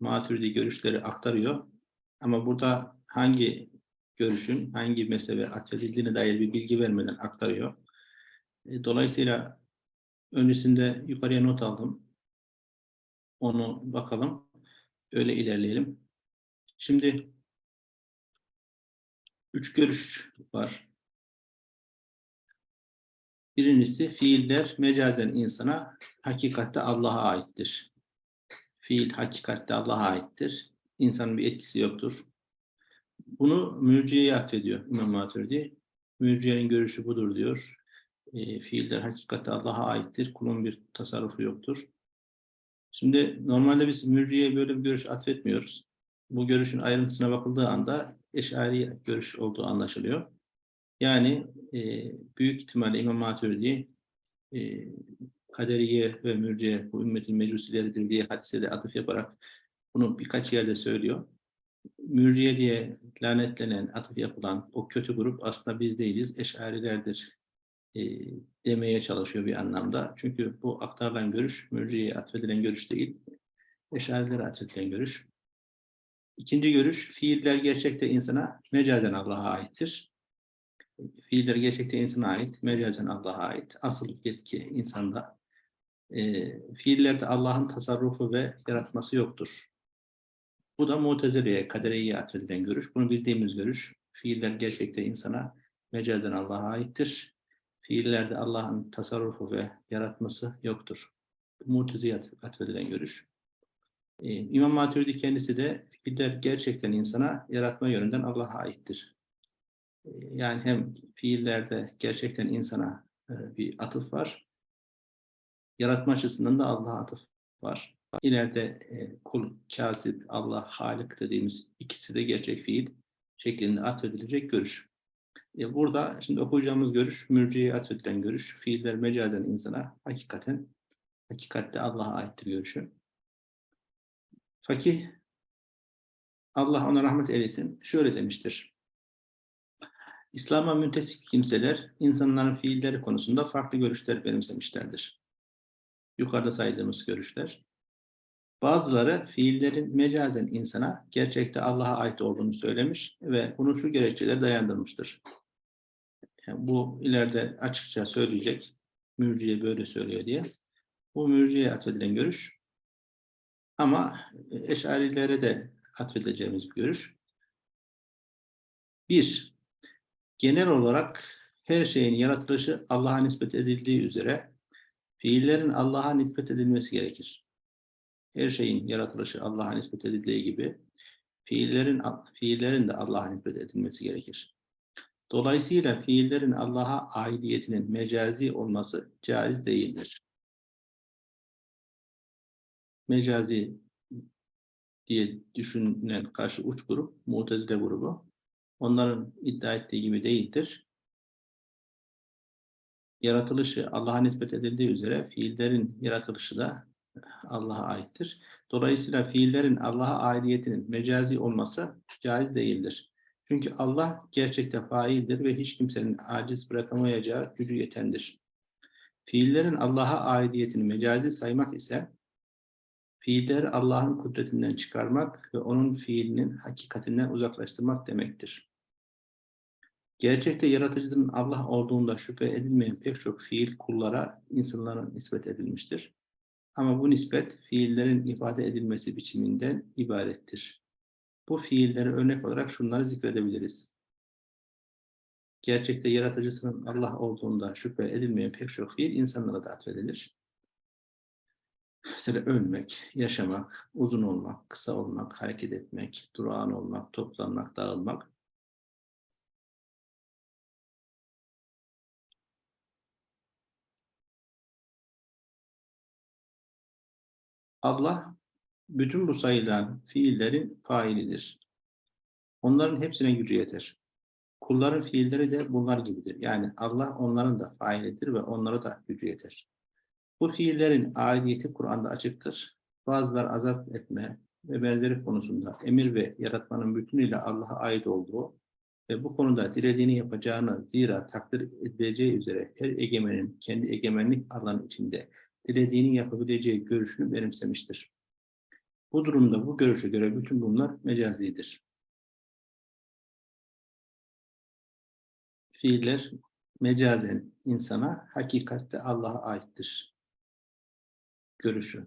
maturidi görüşleri aktarıyor. Ama burada hangi görüşün hangi mezhebe atfedildiğine dair bir bilgi vermeden aktarıyor. E, Dolayısıyla öncesinde yukarıya not aldım. Onu bakalım. Öyle ilerleyelim. Şimdi üç görüş var. Birincisi fiiller mecazen insana hakikatte Allah'a aittir. Fiil hakikatte Allah'a aittir. İnsanın bir etkisi yoktur. Bunu mürciyeye atfediyor İmam Maturidi. Mürciyenin görüşü budur diyor. E, fiiller hakikatte Allah'a aittir. Kulun bir tasarrufu yoktur. Şimdi normalde biz mürciyeye böyle bir görüş atfetmiyoruz. Bu görüşün ayrıntısına bakıldığı anda eşari görüş olduğu anlaşılıyor. Yani e, büyük ihtimalle İmam Maturidi e, kaderiye ve mürciye bu ümmetin mecusileridir diye hadise de atıf yaparak bunu birkaç yerde söylüyor. Mürciye diye lanetlenen, atıf yapılan o kötü grup aslında biz değiliz, eşarilerdir e, demeye çalışıyor bir anlamda. Çünkü bu aktarılan görüş, mürciyeye atfedilen görüş değil, eşarilere atfedilen görüş. İkinci görüş, fiiller gerçekte insana mecazen Allah'a aittir. Fiiller gerçekte insana ait, mecazen Allah'a ait. Asıl yetki insanda. E, fiillerde Allah'ın tasarrufu ve yaratması yoktur. Bu da Mutezile'ye, Kaderiye'ye atfedilen görüş. Bunu bildiğimiz görüş. Fiiller gerçekte insana mecazen Allah'a aittir. Fiillerde Allah'ın tasarrufu ve yaratması yoktur. Mutezile'ye atfedilen görüş. Ee, İmam Maturidi kendisi de fiiller gerçekten insana yaratma yönünden Allah'a aittir. Ee, yani hem fiillerde gerçekten insana e, bir atıf var. Yaratma açısından da Allah'a atıf var. İleride e, kul, kasip, Allah, halik dediğimiz ikisi de gerçek fiil şeklinde atfedilecek görüş. E, burada şimdi okuyacağımız görüş, mürciye atfedilen görüş, fiiller mecazen insana hakikaten, hakikatte Allah'a aittir görüşü. Fakih, Allah ona rahmet eylesin, şöyle demiştir. İslam'a müntesip kimseler, insanların fiilleri konusunda farklı görüşler benimsemişlerdir. Yukarıda saydığımız görüşler. Bazıları fiillerin mecazen insana gerçekte Allah'a ait olduğunu söylemiş ve bunu şu gerekçeler dayandırmıştır. Yani bu ileride açıkça söyleyecek, mürciye böyle söylüyor diye. Bu mürciye atfedilen görüş. Ama eşarilere de atfedeceğimiz bir görüş. Bir, genel olarak her şeyin yaratılışı Allah'a nispet edildiği üzere fiillerin Allah'a nispet edilmesi gerekir. Her şeyin yaratılışı Allah'a nispet edildiği gibi fiillerin fiillerin de Allah'a nispet edilmesi gerekir. Dolayısıyla fiillerin Allah'a aidiyetinin mecazi olması caiz değildir. Mecazi diye düşünülen karşı uç grup, Mu'tezile grubu. Onların iddia ettiği gibi değildir. Yaratılışı Allah'a nispet edildiği üzere fiillerin yaratılışı da Allah'a aittir. Dolayısıyla fiillerin Allah'a aidiyetinin mecazi olması caiz değildir. Çünkü Allah gerçekte faildir ve hiç kimsenin aciz bırakamayacağı gücü yetendir. Fiillerin Allah'a aidiyetini mecazi saymak ise fiilleri Allah'ın kudretinden çıkarmak ve onun fiilinin hakikatinden uzaklaştırmak demektir. Gerçekte yaratıcının Allah olduğunda şüphe edilmeyen pek çok fiil kullara, insanlara nispet edilmiştir. Ama bu nispet fiillerin ifade edilmesi biçiminden ibarettir. Bu fiilleri örnek olarak şunları zikredebiliriz. Gerçekte yaratıcısının Allah olduğunda şüphe edilmeyen pek çok fiil insanlara da atfedilir. Mesela ölmek, yaşamak, uzun olmak, kısa olmak, hareket etmek, durağan olmak, toplanmak, dağılmak. Allah bütün bu sayılan fiillerin failidir. Onların hepsine gücü yeter. Kulların fiilleri de bunlar gibidir. Yani Allah onların da failidir ve onlara da gücü yeter. Bu fiillerin aidiyeti Kur'an'da açıktır. Bazılar azap etme ve benzeri konusunda emir ve yaratmanın bütünüyle Allah'a ait olduğu ve bu konuda dilediğini yapacağını zira takdir edileceği üzere her egemenin kendi egemenlik alanı içinde dilediğini yapabileceği görüşünü benimsemiştir. Bu durumda bu görüşe göre bütün bunlar mecazidir. Fiiller mecazen insana, hakikatte Allah'a aittir. Görüşü.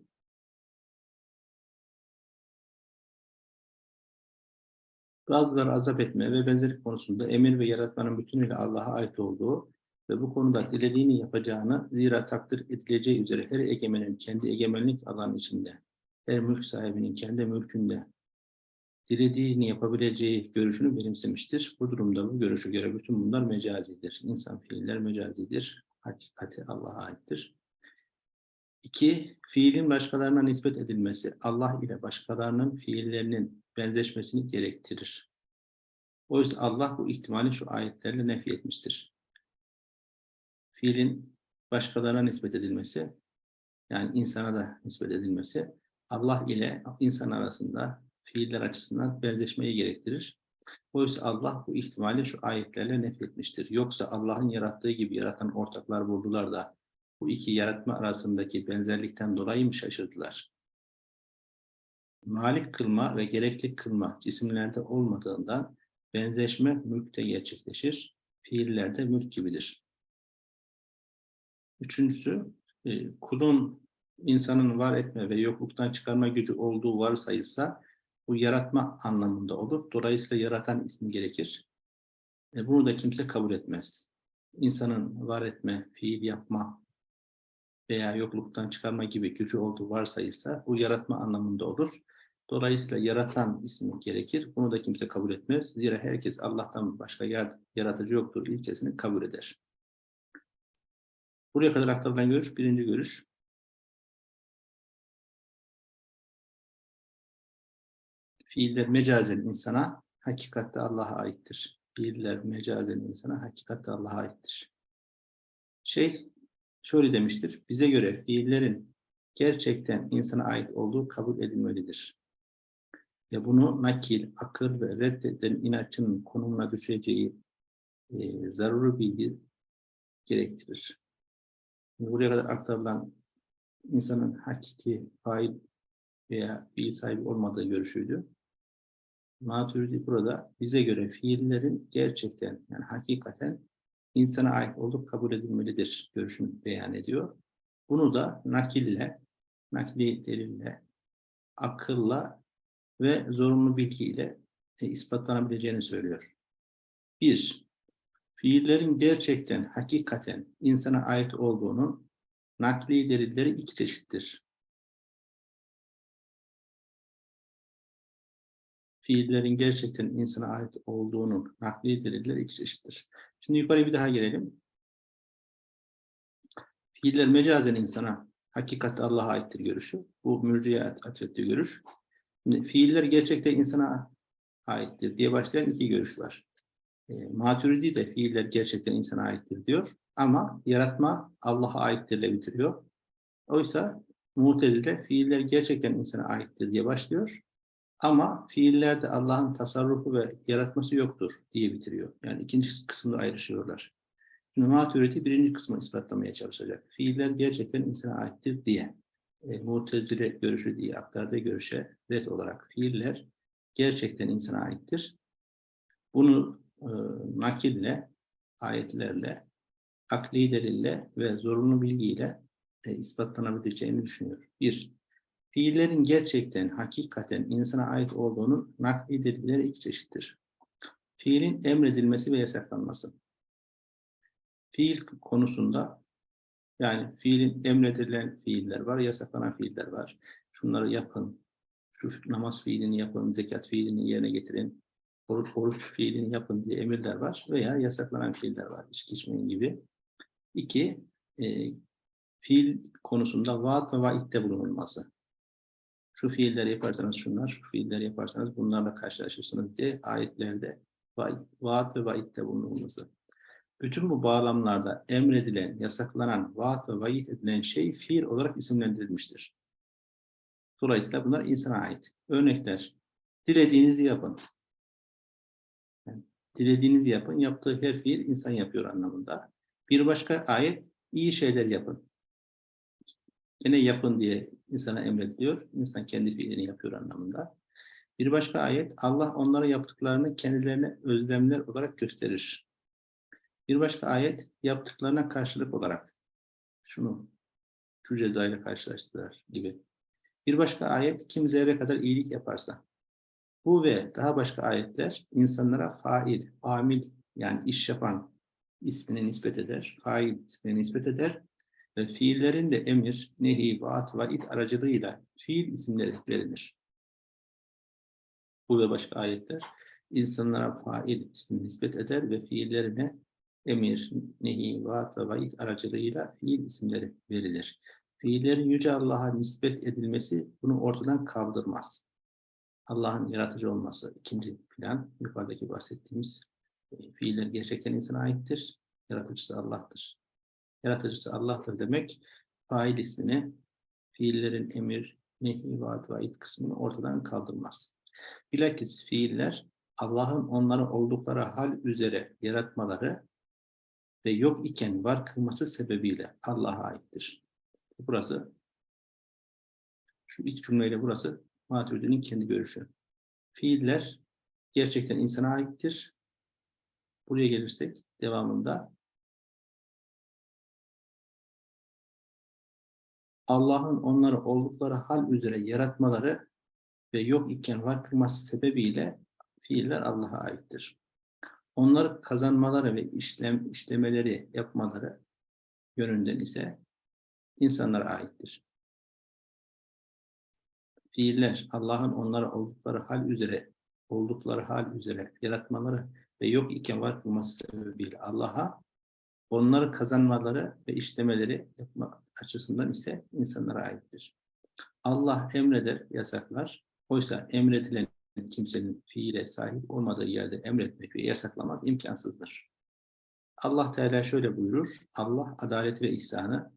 Bazıları azap etme ve benzerlik konusunda emir ve yaratmanın bütünüyle Allah'a ait olduğu ve bu konuda dilediğini yapacağını zira takdir edileceği üzere her egemenin kendi egemenlik alanı içinde, her mülk sahibinin kendi mülkünde dilediğini yapabileceği görüşünü benimsemiştir. Bu durumda bu görüşü göre bütün bunlar mecazidir. İnsan fiiller mecazidir. Hakikati Allah'a aittir. İki, fiilin başkalarına nispet edilmesi Allah ile başkalarının fiillerinin benzeşmesini gerektirir. Oysa Allah bu ihtimali şu ayetlerle nefi etmiştir. Fiilin başkalarına nispet edilmesi, yani insana da nispet edilmesi, Allah ile insan arasında fiiller açısından benzeşmeyi gerektirir. Oysa Allah bu ihtimali şu ayetlerle nefi etmiştir. Yoksa Allah'ın yarattığı gibi yaratan ortaklar buldular da bu iki yaratma arasındaki benzerlikten dolayı mı şaşırdılar? Malik kılma ve gerekli kılma cisimlerde olmadığından benzeşme mülkte gerçekleşir, fiillerde mülk gibidir. Üçüncüsü, e, kulun insanın var etme ve yokluktan çıkarma gücü olduğu varsayılsa bu yaratma anlamında olur. Dolayısıyla yaratan ismi gerekir. E, bunu da kimse kabul etmez. İnsanın var etme, fiil yapma veya yokluktan çıkarma gibi gücü olduğu varsayılsa bu yaratma anlamında olur. Dolayısıyla yaratan ismi gerekir. Bunu da kimse kabul etmez. Zira herkes Allah'tan başka yaratıcı yoktur ilkesini kabul eder. Buraya kadar aktarılan görüş birinci görüş. Fiiller mecazen insana, hakikatte Allah'a aittir. Fiiller mecazen insana, hakikatte Allah'a aittir. Şey, şöyle demiştir. Bize göre fiillerin gerçekten insana ait olduğu kabul edilmelidir. Ve bunu nakil, akıl ve reddeden inatçının konumuna düşeceği e, zaruri bilgi gerektirir. Buraya kadar aktarılan insanın hakiki fail veya fiil sahibi olmadığı görüşüydü. Maturidi burada bize göre fiillerin gerçekten yani hakikaten insana ait olup kabul edilmelidir görüşünü beyan ediyor. Bunu da nakille, nakli delille, akılla ve zorunlu bilgiyle e, ispatlanabileceğini söylüyor. Bir, fiillerin gerçekten, hakikaten insana ait olduğunun nakli delilleri iki çeşittir. fiillerin gerçekten insana ait olduğunun nakli delilleri iki çeşittir. Şimdi yukarı bir daha gelelim. Fiiller mecazen insana, hakikatte Allah'a aittir görüşü. Bu mürciye atfettiği görüş. Şimdi, fiiller gerçekten insana aittir diye başlayan iki görüş var. E, Maturidi de fiiller gerçekten insana aittir diyor. Ama yaratma Allah'a aittirle bitiriyor. Oysa Mu'tezile fiiller gerçekten insana aittir diye başlıyor. Ama fiillerde Allah'ın tasarrufu ve yaratması yoktur diye bitiriyor. Yani ikinci kısımda ayrışıyorlar. Şimdi maturiti birinci kısmı ispatlamaya çalışacak. Fiiller gerçekten insana aittir diye. E, Mutezile görüşü diye aktardığı görüşe red olarak fiiller gerçekten insana aittir. Bunu e, nakille, ayetlerle, akli delille ve zorunlu bilgiyle e, ispatlanabileceğini düşünüyor. Bir, Fiillerin gerçekten, hakikaten insana ait olduğunun nakli delilleri iki çeşittir. Fiilin emredilmesi ve yasaklanması. Fiil konusunda yani fiilin emredilen fiiller var, yasaklanan fiiller var. Şunları yapın, şu namaz fiilini yapın, zekat fiilini yerine getirin, oruç, oruç fiilini yapın diye emirler var veya yasaklanan fiiller var, içki içmeyin gibi. İki, e, fiil konusunda vaat ve vaitte bulunulması şu fiilleri yaparsanız şunlar, şu fiilleri yaparsanız bunlarla karşılaşırsınız diye ayetlerde vaat ve vaitte bulunulması. Bütün bu bağlamlarda emredilen, yasaklanan, vaat ve vaid edilen şey fiil olarak isimlendirilmiştir. Dolayısıyla bunlar insana ait. Örnekler, dilediğinizi yapın. Dilediğinizi yapın, yaptığı her fiil insan yapıyor anlamında. Bir başka ayet, iyi şeyler yapın. Yine yapın diye insana emrediliyor. İnsan kendi fiilini yapıyor anlamında. Bir başka ayet, Allah onlara yaptıklarını kendilerine özlemler olarak gösterir. Bir başka ayet, yaptıklarına karşılık olarak şunu şu cezayla karşılaştılar gibi. Bir başka ayet, kim zerre kadar iyilik yaparsa. Bu ve daha başka ayetler insanlara fail, amil yani iş yapan ismini nispet eder, fail ismini nispet eder ve fiillerin de emir, nehi, vaat, vaid aracılığıyla fiil isimleri verilir. Bu ve başka ayetler insanlara fail ismini nispet eder ve fiillerine emir, nehi, vaat ve vaid aracılığıyla fiil isimleri verilir. Fiillerin Yüce Allah'a nispet edilmesi bunu ortadan kaldırmaz. Allah'ın yaratıcı olması ikinci plan, yukarıdaki bahsettiğimiz e, fiiller gerçekten insana aittir. Yaratıcısı Allah'tır. Yaratıcısı Allah'tır demek, fail ismini, fiillerin emir, nehi, vaat, vaid kısmını ortadan kaldırmaz. Bilakis fiiller Allah'ın onları oldukları hal üzere yaratmaları ve yok iken var kılması sebebiyle Allah'a aittir. Burası, şu ilk cümleyle burası Maturidi'nin kendi görüşü. Fiiller gerçekten insana aittir. Buraya gelirsek devamında Allah'ın onları oldukları hal üzere yaratmaları ve yok iken var kılması sebebiyle fiiller Allah'a aittir. Onları kazanmaları ve işlem, işlemeleri yapmaları yönünden ise insanlara aittir. Fiiller Allah'ın onları oldukları hal üzere oldukları hal üzere yaratmaları ve yok iken var kılması sebebiyle Allah'a onları kazanmaları ve işlemeleri yapma açısından ise insanlara aittir. Allah emreder, yasaklar. Oysa emredilen kimsenin fiile sahip olmadığı yerde emretmek ve yasaklamak imkansızdır. Allah Teala şöyle buyurur. Allah adalet ve ihsanı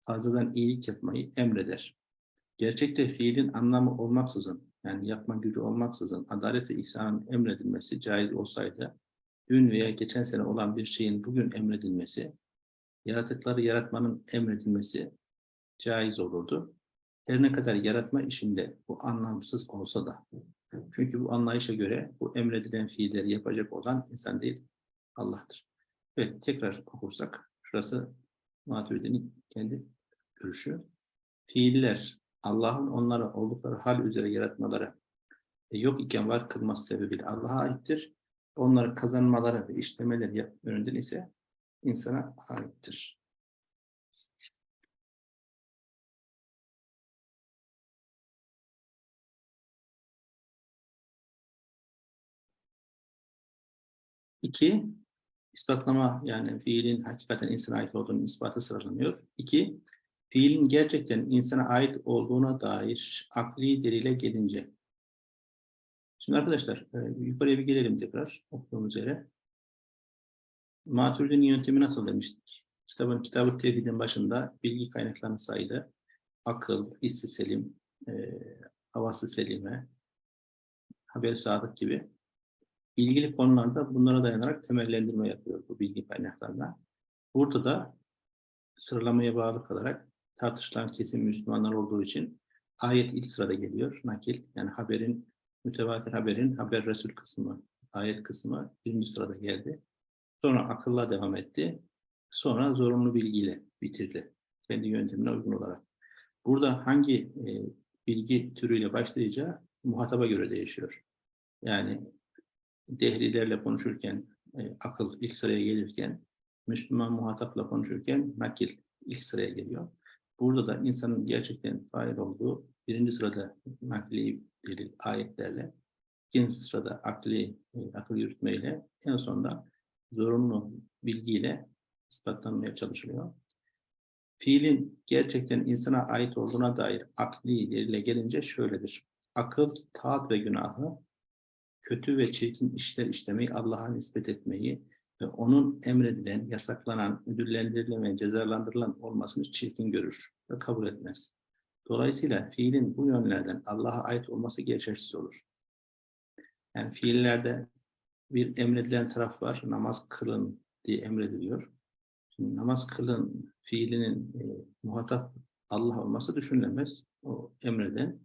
fazladan iyilik yapmayı emreder. Gerçekte fiilin anlamı olmaksızın, yani yapma gücü olmaksızın adalet ve ihsanın emredilmesi caiz olsaydı, dün veya geçen sene olan bir şeyin bugün emredilmesi, yaratıkları yaratmanın emredilmesi caiz olurdu. Her ne kadar yaratma işinde bu anlamsız olsa da. Çünkü bu anlayışa göre bu emredilen fiilleri yapacak olan insan değil, Allah'tır. Evet, tekrar okursak, şurası Maturidi'nin kendi görüşü. Fiiller, Allah'ın onları oldukları hal üzere yaratmaları e, yok iken var kılması sebebiyle Allah'a aittir. Onları kazanmaları ve işlemeleri yönünden ise insana aittir. İki, ispatlama yani fiilin hakikaten insana ait olduğunun ispatı sıralanıyor. İki, fiilin gerçekten insana ait olduğuna dair akli delile gelince. Şimdi arkadaşlar e, yukarıya bir gelelim tekrar okuduğumuz yere. Maturidi'nin yöntemi nasıl demiştik? Kitabın kitabı tevhidin başında bilgi kaynaklarını saydı. Akıl, hissi selim, e, havası selime, haber sadık gibi ilgili konularda bunlara dayanarak temellendirme yapıyor bu bilgi kaynaklarına. Burada da sıralamaya bağlı kalarak tartışılan kesim Müslümanlar olduğu için ayet ilk sırada geliyor. Nakil yani haberin, mütevatir haberin haber Resul kısmı, ayet kısmı birinci sırada geldi. Sonra akılla devam etti. Sonra zorunlu bilgiyle bitirdi. Kendi yöntemine uygun olarak. Burada hangi e, bilgi türüyle başlayacağı muhataba göre değişiyor. Yani dehlilerle konuşurken e, akıl ilk sıraya gelirken, Müslüman muhatapla konuşurken nakil ilk sıraya geliyor. Burada da insanın gerçekten fail olduğu birinci sırada nakli delil ayetlerle, ikinci sırada akli, e, akıl yürütmeyle, en sonunda zorunlu bilgiyle ispatlanmaya çalışılıyor. Fiilin gerçekten insana ait olduğuna dair akli delile gelince şöyledir. Akıl, taat ve günahı kötü ve çirkin işler işlemeyi Allah'a nispet etmeyi ve onun emredilen, yasaklanan, ödüllendirilen ve cezalandırılan olmasını çirkin görür ve kabul etmez. Dolayısıyla fiilin bu yönlerden Allah'a ait olması geçersiz olur. Yani fiillerde bir emredilen taraf var, namaz kılın diye emrediliyor. Şimdi namaz kılın fiilinin e, muhatap Allah olması düşünülemez. O emreden.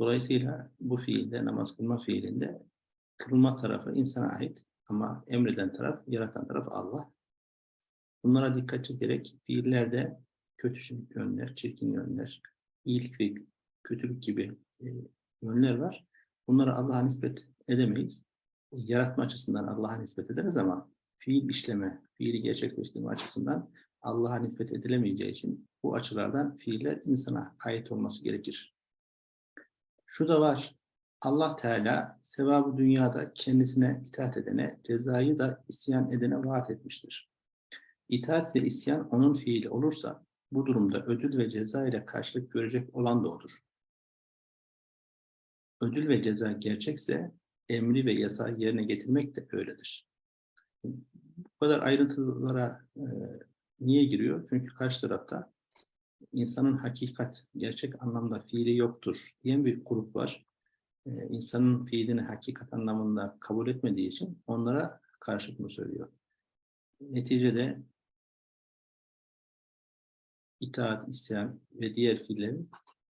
Dolayısıyla bu fiilde, namaz kılma fiilinde kılma tarafı insana ait ama emreden taraf, yaratan taraf Allah. Bunlara dikkat çekerek fiillerde kötü yönler, çirkin yönler, iyilik ve kötülük gibi e, yönler var. Bunları Allah'a nispet edemeyiz. Yaratma açısından Allah'a nispet ederiz ama fiil işleme, fiili gerçekleştirme açısından Allah'a nispet edilemeyeceği için bu açılardan fiiller insana ait olması gerekir. Şu da var, Allah Teala sevabı dünyada kendisine itaat edene, cezayı da isyan edene vaat etmiştir. İtaat ve isyan onun fiili olursa, bu durumda ödül ve ceza ile karşılık görecek olan da odur. Ödül ve ceza gerçekse, emri ve yasağı yerine getirmek de öyledir. Bu kadar ayrıntılara e, niye giriyor? Çünkü karşı tarafta insanın hakikat, gerçek anlamda fiili yoktur diyen bir grup var. Ee, insanın fiilini hakikat anlamında kabul etmediği için onlara karşı bunu söylüyor. Neticede itaat, isyan ve diğer fiillerin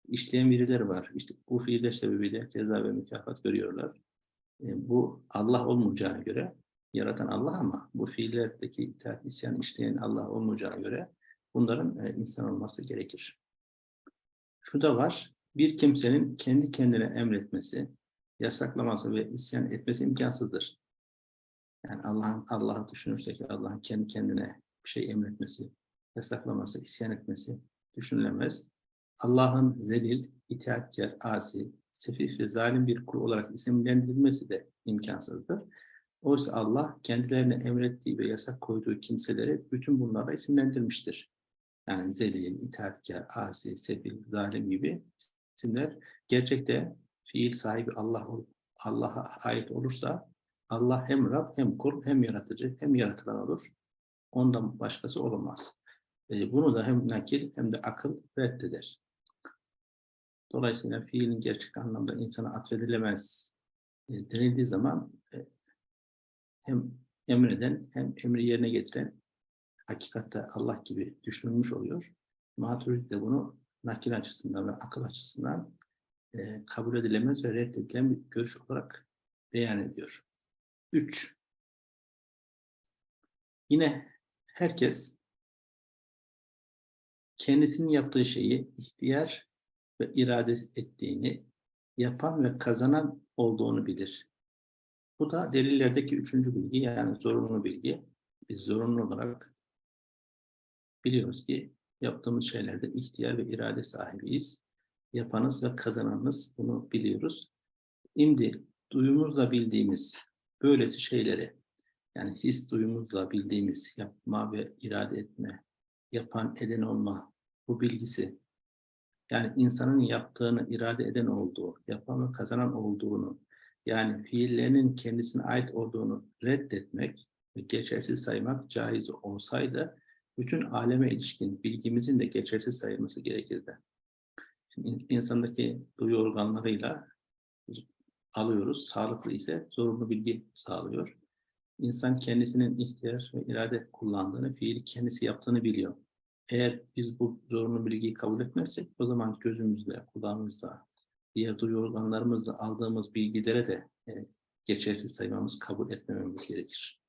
işleyen birileri var. İşte bu fiiller sebebiyle ceza ve mükafat görüyorlar. Ee, bu Allah olmayacağına göre, yaratan Allah ama bu fiillerdeki itaat, isyan işleyen Allah olmayacağına göre bunların e, insan olması gerekir. Şu da var, bir kimsenin kendi kendine emretmesi, yasaklaması ve isyan etmesi imkansızdır. Yani Allah'ın Allah'ı düşünürsek Allah'ın kendi kendine bir şey emretmesi, yasaklaması, isyan etmesi düşünülemez. Allah'ın zelil, itaatkar, asi, sefif ve zalim bir kul olarak isimlendirilmesi de imkansızdır. Oysa Allah kendilerine emrettiği ve yasak koyduğu kimseleri bütün bunlarla isimlendirmiştir. Yani zelil, itaatkar, asi, sefil, zalim gibi isimler gerçekte fiil sahibi Allah Allah'a ait olursa Allah hem Rab hem kul hem yaratıcı hem yaratılan olur. Ondan başkası olamaz. E, bunu da hem nakil hem de akıl reddeder. Dolayısıyla fiilin gerçek anlamda insana atfedilemez e, denildiği zaman e, hem emreden hem emri yerine getiren hakikatte Allah gibi düşünülmüş oluyor. Maturidi de bunu nakil açısından ve akıl açısından e, kabul edilemez ve reddedilen bir görüş olarak beyan ediyor. Üç. Yine herkes kendisinin yaptığı şeyi ihtiyar ve irade ettiğini, yapan ve kazanan olduğunu bilir. Bu da delillerdeki üçüncü bilgi yani zorunlu bilgi. Biz zorunlu olarak biliyoruz ki yaptığımız şeylerde ihtiyar ve irade sahibiyiz. Yapanız ve kazananız bunu biliyoruz. Şimdi duyumuzla bildiğimiz böylesi şeyleri yani his duyumuzla bildiğimiz yapma ve irade etme, yapan eden olma bu bilgisi yani insanın yaptığını irade eden olduğu, yapan ve kazanan olduğunu yani fiillerinin kendisine ait olduğunu reddetmek ve geçersiz saymak caiz olsaydı bütün aleme ilişkin bilgimizin de geçersiz sayılması gerekirdi. Şimdi insandaki duyu organlarıyla alıyoruz. Sağlıklı ise zorunlu bilgi sağlıyor. İnsan kendisinin ihtiyaç ve irade kullandığını, fiili kendisi yaptığını biliyor. Eğer biz bu zorunlu bilgiyi kabul etmezsek o zaman gözümüzle, kulağımızla, diğer duyu organlarımızla aldığımız bilgilere de e, geçersiz saymamız, kabul etmememiz gerekir.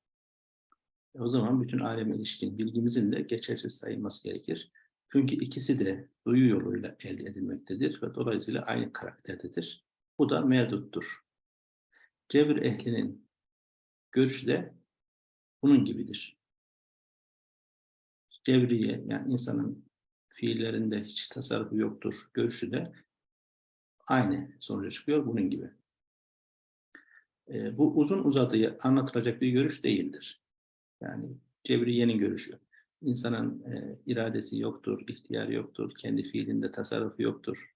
E, o zaman bütün aleme ilişkin bilgimizin de geçersiz sayılması gerekir. Çünkü ikisi de duyu yoluyla elde edilmektedir ve dolayısıyla aynı karakterdedir. Bu da mevduttur. Cebir ehlinin görüşü de bunun gibidir. Cevriye yani insanın fiillerinde hiç tasarrufu yoktur görüşü de aynı sonuca çıkıyor bunun gibi. E, bu uzun uzadıya anlatılacak bir görüş değildir. Yani Cebriye'nin görüşü. İnsanın e, iradesi yoktur, ihtiyar yoktur, kendi fiilinde tasarrufu yoktur.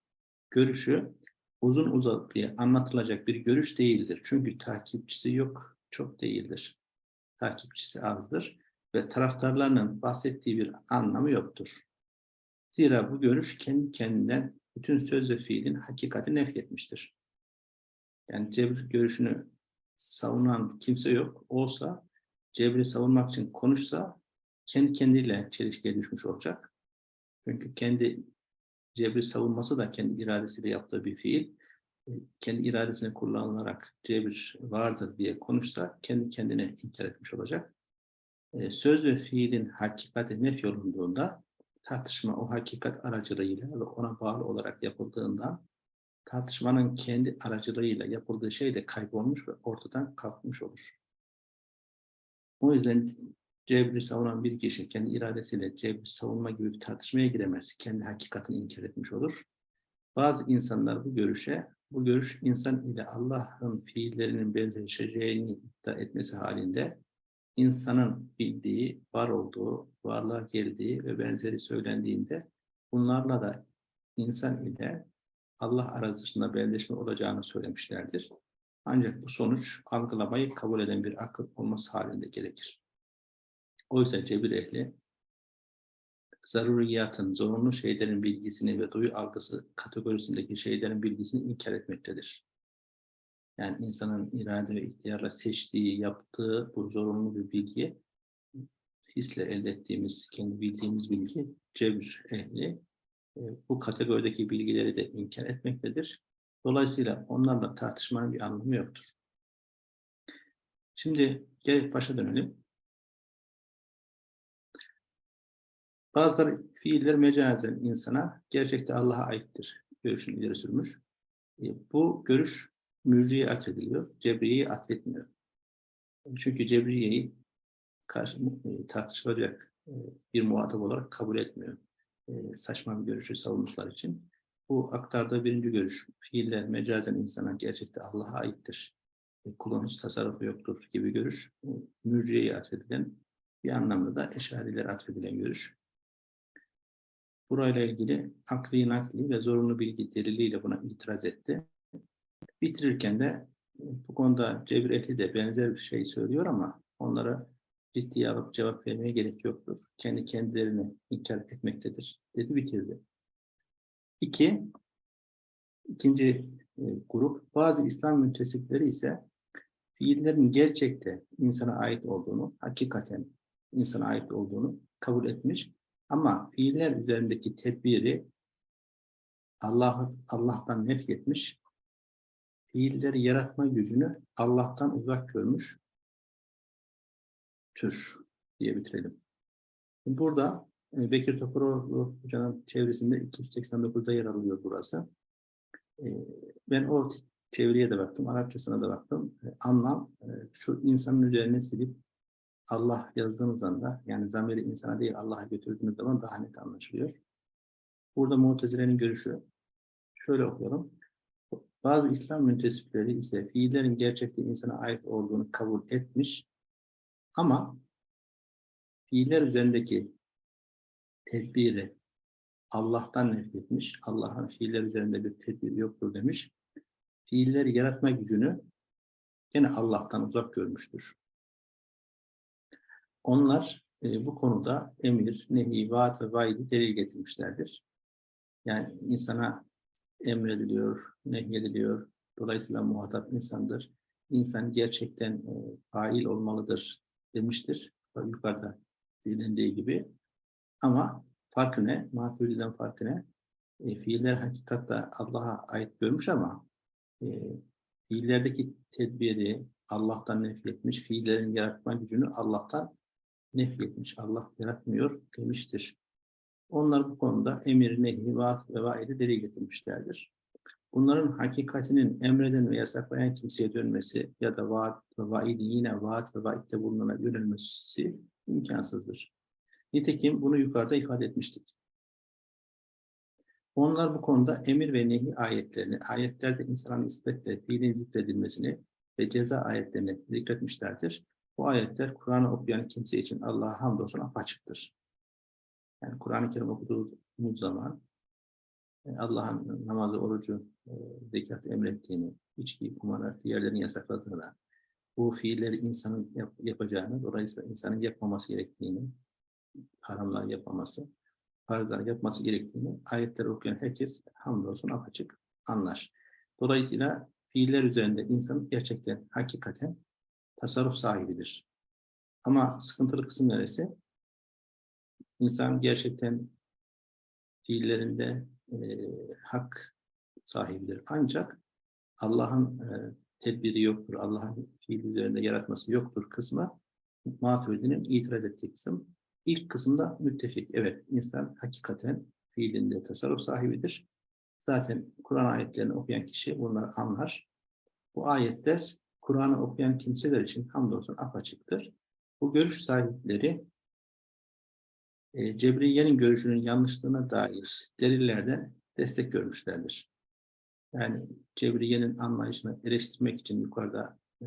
Görüşü uzun uzadıya anlatılacak bir görüş değildir. Çünkü takipçisi yok, çok değildir. Takipçisi azdır ve taraftarlarının bahsettiği bir anlamı yoktur. Zira bu görüş kendi kendinden bütün söz ve fiilin hakikati nefretmiştir. Yani cebr görüşünü savunan kimse yok. Olsa cebri savunmak için konuşsa kendi kendiyle çelişkiye düşmüş olacak. Çünkü kendi cebri savunması da kendi iradesiyle yaptığı bir fiil. E, Kendi iradesini kullanılarak cebir vardır diye konuşsa kendi kendine inkar etmiş olacak. E, Söz ve fiilin hakikati nef yolunduğunda tartışma o hakikat aracılığıyla ve ona bağlı olarak yapıldığından tartışmanın kendi aracılığıyla yapıldığı şey de kaybolmuş ve ortadan kalkmış olur. O yüzden cebri savunan bir kişi kendi iradesiyle cebri savunma gibi bir tartışmaya giremez. Kendi hakikatini inkar etmiş olur. Bazı insanlar bu görüşe, bu görüş insan ile Allah'ın fiillerinin benzeşeceğini iddia etmesi halinde insanın bildiği, var olduğu, varlığa geldiği ve benzeri söylendiğinde bunlarla da insan ile Allah arasında benzeşme olacağını söylemişlerdir. Ancak bu sonuç algılamayı kabul eden bir akıl olması halinde gerekir. Oysa cebir ehli zaruriyatın, zorunlu şeylerin bilgisini ve duyu algısı kategorisindeki şeylerin bilgisini inkar etmektedir. Yani insanın irade ve ihtiyarla seçtiği, yaptığı bu zorunlu bir bilgi, hisle elde ettiğimiz, kendi bildiğimiz bilgi, cebir ehli e, bu kategorideki bilgileri de inkar etmektedir. Dolayısıyla onlarla tartışmanın bir anlamı yoktur. Şimdi gel başa dönelim. Bazıları fiiller mecazen insana, gerçekte Allah'a aittir. Görüşünü ileri sürmüş. E, Bu görüş mürciye atfediliyor, cebriyeyi atfetmiyor. Çünkü cebriyeyi e, tartışılacak e, bir muhatap olarak kabul etmiyor. Saçma bir görüşü savundukları için. Bu aktardığı birinci görüş, fiiller mecazen insana gerçekte Allah'a aittir. E, hiç tasarrufu yoktur gibi görüş, e, mürciyeye atfedilen bir anlamda da eşarilere atfedilen görüş. Burayla ilgili akli, nakli ve zorunlu bilgi deliliyle buna itiraz etti. Bitirirken de e, bu konuda Cebir de benzer bir şey söylüyor ama onlara ciddiye alıp cevap vermeye gerek yoktur. Kendi kendilerini inkar etmektedir dedi bitirdi. İki, ikinci e, grup bazı İslam müntesipleri ise fiillerin gerçekte insana ait olduğunu, hakikaten insana ait olduğunu kabul etmiş ama fiiller üzerindeki tedbiri Allah Allah'tan nefretmiş, fiilleri yaratma gücünü Allah'tan uzak görmüş tür diye bitirelim. Burada Bekir Topuroğlu Hoca'nın çevresinde 289'da yer alıyor burası. E, Ben o çevreye de baktım, Arapçasına da baktım. E, Anlam şu insanın üzerine silip Allah yazdığınız anda yani zamiri insana değil Allah'a götürdüğünüz zaman daha net anlaşılıyor. Burada Mu'tezile'nin görüşü şöyle okuyorum. Bazı İslam müntesipleri ise fiillerin gerçekte insana ait olduğunu kabul etmiş ama fiiller üzerindeki tedbiri Allah'tan nefretmiş. Allah'ın fiiller üzerinde bir tedbiri yoktur demiş. Fiilleri yaratma gücünü gene Allah'tan uzak görmüştür. Onlar e, bu konuda emir, nehi, vaat ve vaidi delil getirmişlerdir. Yani insana emrediliyor, nehyediliyor. Dolayısıyla muhatap insandır. İnsan gerçekten e, fail olmalıdır demiştir. Yukarıda bilindiği gibi. Ama farkı ne? Maturi'den farkı ne? E, fiiller hakikatta Allah'a ait görmüş ama e, fiillerdeki tedbiri Allah'tan nefretmiş, fiillerin yaratma gücünü Allah'tan nefretmiş. Allah yaratmıyor demiştir. Onlar bu konuda emir, nehi, vaat ve vaidi deli getirmişlerdir. Bunların hakikatinin emreden ve yasaklayan kimseye dönmesi ya da vaat ve vaidi yine vaat ve vaitte bulunana yönelmesi imkansızdır. Nitekim bunu yukarıda ifade etmiştik. Onlar bu konuda emir ve nehi ayetlerini, ayetlerde insanın ispetle fiilin zikredilmesini ve ceza ayetlerini zikretmişlerdir. Bu ayetler Kur'an'ı okuyan kimse için Allah'a hamdolsun apaçıktır. Yani Kur'an-ı Kerim okuduğumuz zaman e, Allah'ın namazı, orucu, e, zekatı emrettiğini, içki, kumar, diğerlerini yasakladığını, bu fiilleri insanın yap, yapacağını, dolayısıyla insanın yapmaması gerektiğini, haramlar yapmaması, farzlar yapması gerektiğini ayetleri okuyan herkes hamdolsun apaçık anlar. Dolayısıyla fiiller üzerinde insan gerçekten, hakikaten tasarruf sahibidir. Ama sıkıntılı kısım neresi? İnsan gerçekten fiillerinde e, hak sahibidir. Ancak Allah'ın e, tedbiri yoktur, Allah'ın fiil üzerinde yaratması yoktur kısmı Maturidi'nin itiraz ettiği kısım. İlk kısımda müttefik. Evet, insan hakikaten fiilinde tasarruf sahibidir. Zaten Kur'an ayetlerini okuyan kişi bunları anlar. Bu ayetler Kur'an'ı okuyan kimseler için hamdolsun apaçıktır. Bu görüş sahipleri e, Cebriye'nin görüşünün yanlışlığına dair delillerden destek görmüşlerdir. Yani Cebriye'nin anlayışını eleştirmek için yukarıda e,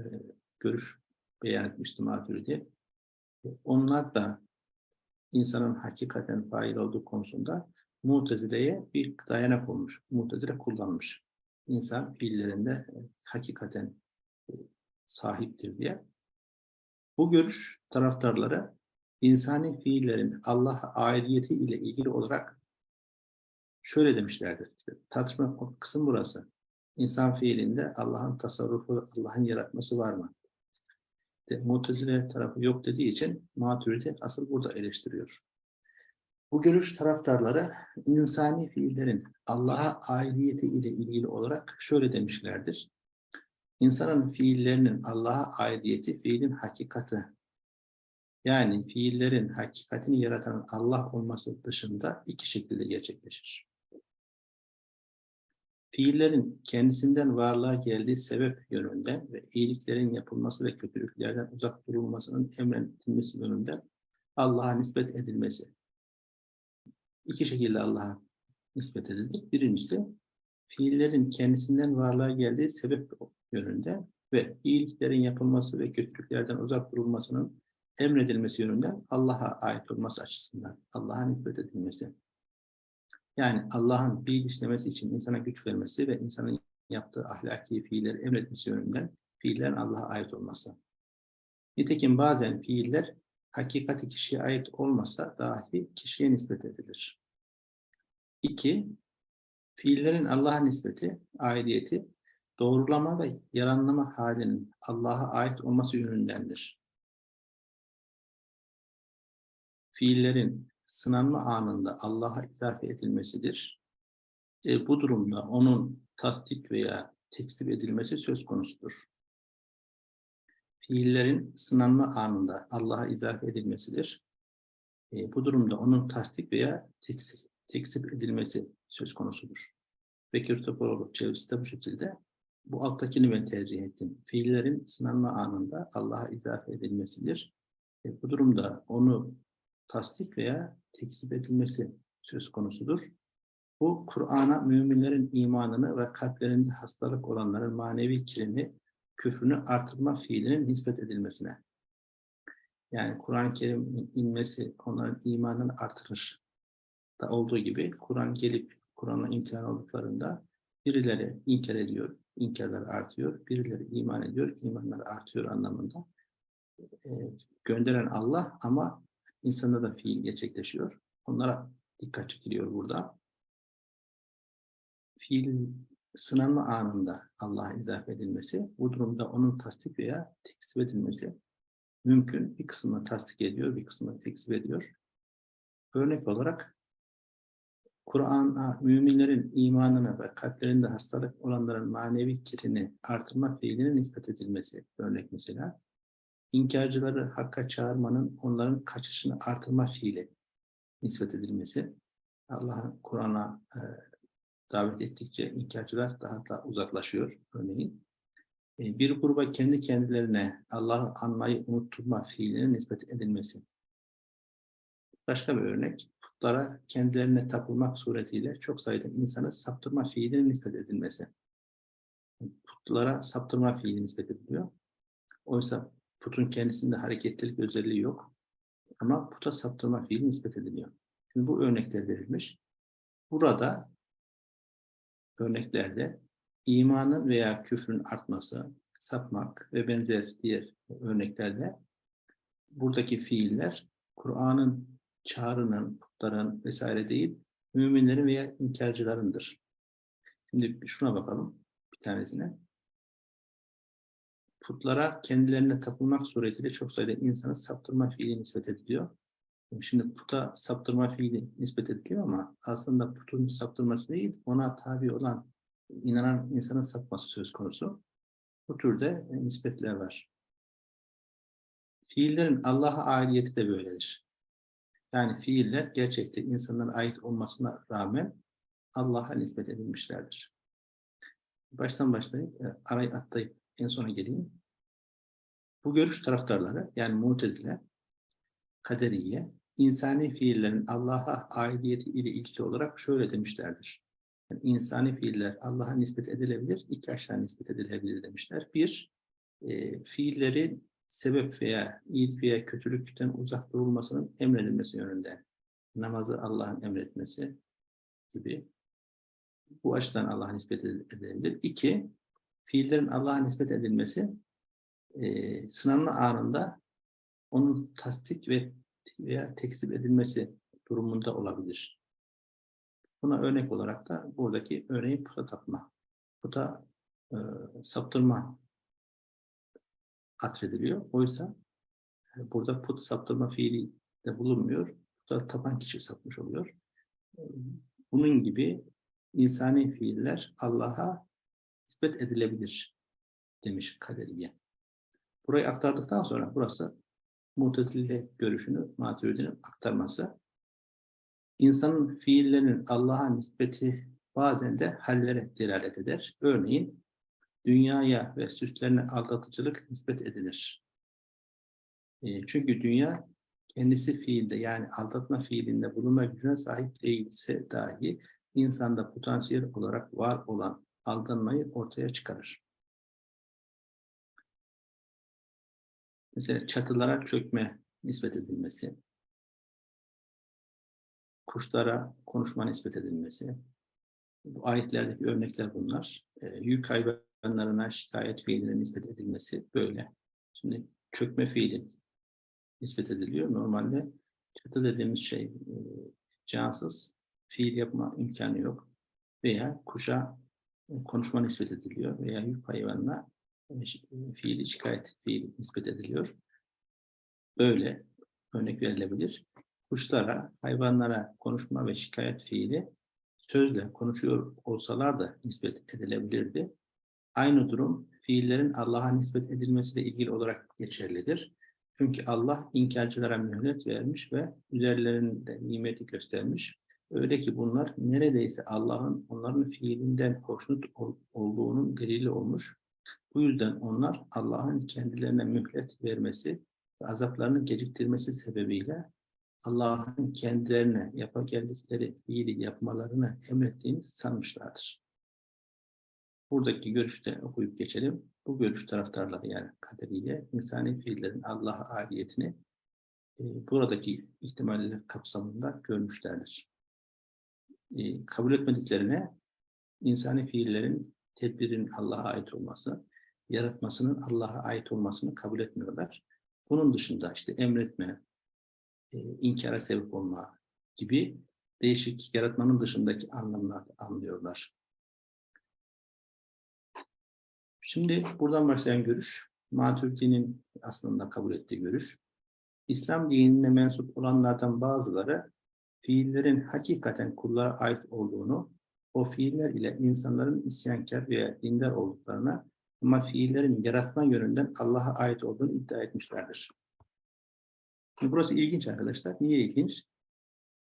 görüş beyan etmişti Maturidi. Onlar da insanın hakikaten fail olduğu konusunda Mutezile'ye bir dayanak olmuş. Mutezile kullanmış. İnsan fiillerinde e, hakikaten e, sahiptir diye. Bu görüş taraftarları insani fiillerin Allah'a aidiyeti ile ilgili olarak şöyle demişlerdir. İşte, tartışma kısım burası. İnsan fiilinde Allah'ın tasarrufu, Allah'ın yaratması var mı? De, Mutezile tarafı yok dediği için Maturidi asıl burada eleştiriyor. Bu görüş taraftarları insani fiillerin Allah'a aidiyeti ile ilgili olarak şöyle demişlerdir. İnsanın fiillerinin Allah'a aidiyeti fiilin hakikati. Yani fiillerin hakikatini yaratan Allah olması dışında iki şekilde gerçekleşir. Fiillerin kendisinden varlığa geldiği sebep yönünden ve iyiliklerin yapılması ve kötülüklerden uzak durulmasının emredilmesi yönünden Allah'a nispet edilmesi. İki şekilde Allah'a nispet edilir. Birincisi, fiillerin kendisinden varlığa geldiği sebep yönünde ve iyiliklerin yapılması ve kötülüklerden uzak durulmasının emredilmesi yönünden Allah'a ait olması açısından Allah'a nispet edilmesi. Yani Allah'ın fiil işlemesi için insana güç vermesi ve insanın yaptığı ahlaki fiilleri emretmesi yönünden fiillerin Allah'a ait olması. Nitekim bazen fiiller hakikati kişiye ait olmasa dahi kişiye nispet edilir. İki, fiillerin Allah'a nispeti, aidiyeti, doğrulama ve yaranlama halinin Allah'a ait olması yönündendir. Fiillerin sınanma anında Allah'a izafe edilmesidir. E, bu durumda onun tasdik veya tekzip edilmesi söz konusudur. Fiillerin sınanma anında Allah'a izafe edilmesidir. E, bu durumda onun tasdik veya tekzip, tekzip edilmesi söz konusudur. Bekir Topaloğlu çevresi de bu şekilde. Bu alttakini ben tercih ettim. Fiillerin sınanma anında Allah'a izafe edilmesidir. E, bu durumda onu tasdik veya tekzip edilmesi söz konusudur. Bu Kur'an'a müminlerin imanını ve kalplerinde hastalık olanların manevi kirini, küfrünü artırma fiilinin nispet edilmesine. Yani Kur'an-ı Kerim'in inmesi onların imanını artırır. Da olduğu gibi Kur'an gelip Kur'an'la imtihan olduklarında birileri inkar ediyor, inkarlar artıyor, birileri iman ediyor, imanlar artıyor anlamında. E, gönderen Allah ama insanda da fiil gerçekleşiyor. Onlara dikkat çekiliyor burada. Fiil sınanma anında Allah'a izafe edilmesi, bu durumda onun tasdik veya tekzip edilmesi mümkün. Bir kısmını tasdik ediyor, bir kısmını tekzip ediyor. Örnek olarak Kur'an'a müminlerin imanına ve kalplerinde hastalık olanların manevi kirini artırma fiilinin nispet edilmesi örnek mesela inkarcıları hakka çağırmanın onların kaçışını artırma fiili nispet edilmesi. Allah'ın Kur'an'a e, davet ettikçe inkarcılar daha da uzaklaşıyor örneğin. E, bir gruba kendi kendilerine Allah'ı anmayı unutturma fiilinin nispet edilmesi. Başka bir örnek, putlara kendilerine tapılmak suretiyle çok sayıda insanı saptırma fiilinin nispet edilmesi. Putlara saptırma fiili nispet ediliyor. Oysa Putun kendisinde hareketlilik özelliği yok. Ama puta saptırma fiili nispet ediliyor. Şimdi bu örnekler verilmiş. Burada örneklerde imanın veya küfrün artması, sapmak ve benzer diğer örneklerde buradaki fiiller Kur'an'ın çağrının, putların vesaire değil, müminlerin veya inkarcılarındır. Şimdi şuna bakalım bir tanesine putlara kendilerine tapılmak suretiyle çok sayıda insanı saptırma fiili nispet ediliyor. Şimdi puta saptırma fiili nispet ediliyor ama aslında putun saptırması değil, ona tabi olan inanan insanın sapması söz konusu. Bu türde e, nispetler var. Fiillerin Allah'a aidiyeti de böyledir. Yani fiiller gerçekte insanlara ait olmasına rağmen Allah'a nispet edilmişlerdir. Baştan başlayıp, e, arayı atlayıp en sona geleyim. Bu görüş taraftarları, yani Mutezile, Kaderiye, insani fiillerin Allah'a aidiyeti ile ilgili olarak şöyle demişlerdir. Yani insani fiiller Allah'a nispet edilebilir, iki açıdan nispet edilebilir demişler. Bir, e, fiillerin sebep veya iyilik veya kötülükten uzak durulmasının emredilmesi yönünde. Namazı Allah'ın emretmesi gibi. Bu açıdan Allah'a nispet edilebilir. İki, fiillerin Allah'a nispet edilmesi e, sınanma anında onun tasdik ve veya tekzip edilmesi durumunda olabilir. Buna örnek olarak da buradaki örneğin puta tapma, puta e, saptırma atfediliyor. Oysa e, burada put saptırma fiili de bulunmuyor. Puta tapan kişi sapmış oluyor. E, bunun gibi insani fiiller Allah'a nispet edilebilir demiş Kaderiye. Burayı aktardıktan sonra burası Mutezile görüşünü Maturidi'nin aktarması. İnsanın fiillerinin Allah'a nispeti bazen de hallere delalet eder. Örneğin dünyaya ve süslerine aldatıcılık nispet edilir. E, çünkü dünya kendisi fiilde yani aldatma fiilinde bulunma gücüne sahip değilse dahi insanda potansiyel olarak var olan aldanmayı ortaya çıkarır. Mesela çatılara çökme nispet edilmesi, kuşlara konuşma nispet edilmesi, bu ayetlerdeki örnekler bunlar. E, yük hayvanlarına şikayet fiiline nispet edilmesi böyle. Şimdi çökme fiili nispet ediliyor. Normalde çatı dediğimiz şey e, cansız, fiil yapma imkanı yok. Veya kuşa konuşma nispet ediliyor veya yük hayvanına fiili şikayet fiili nispet ediliyor. Böyle örnek verilebilir. Kuşlara, hayvanlara konuşma ve şikayet fiili sözle konuşuyor olsalar da nispet edilebilirdi. Aynı durum fiillerin Allah'a nispet edilmesiyle ilgili olarak geçerlidir. Çünkü Allah inkarcılara mühlet vermiş ve üzerlerinde nimeti göstermiş. Öyle ki bunlar neredeyse Allah'ın onların fiilinden hoşnut olduğunun delili olmuş bu yüzden onlar Allah'ın kendilerine mühlet vermesi ve azaplarını geciktirmesi sebebiyle Allah'ın kendilerine yapa geldikleri iyiliği yapmalarını emrettiğini sanmışlardır. Buradaki görüşte okuyup geçelim. Bu görüş taraftarları yani kaderiye insani fiillerin Allah'a aidiyetini e, buradaki ihtimaller kapsamında görmüşlerdir. Kabul etmediklerine insani fiillerin tedbirin Allah'a ait olması, yaratmasının Allah'a ait olmasını kabul etmiyorlar. Bunun dışında işte emretme, inkara sebep olma gibi değişik yaratmanın dışındaki anlamlar anlıyorlar. Şimdi buradan başlayan görüş, Maturidi'nin aslında kabul ettiği görüş. İslam dinine mensup olanlardan bazıları fiillerin hakikaten kullara ait olduğunu, o fiiller ile insanların isyankar veya dindar olduklarına ama fiillerin yaratma yönünden Allah'a ait olduğunu iddia etmişlerdir. Burası ilginç arkadaşlar. Niye ilginç?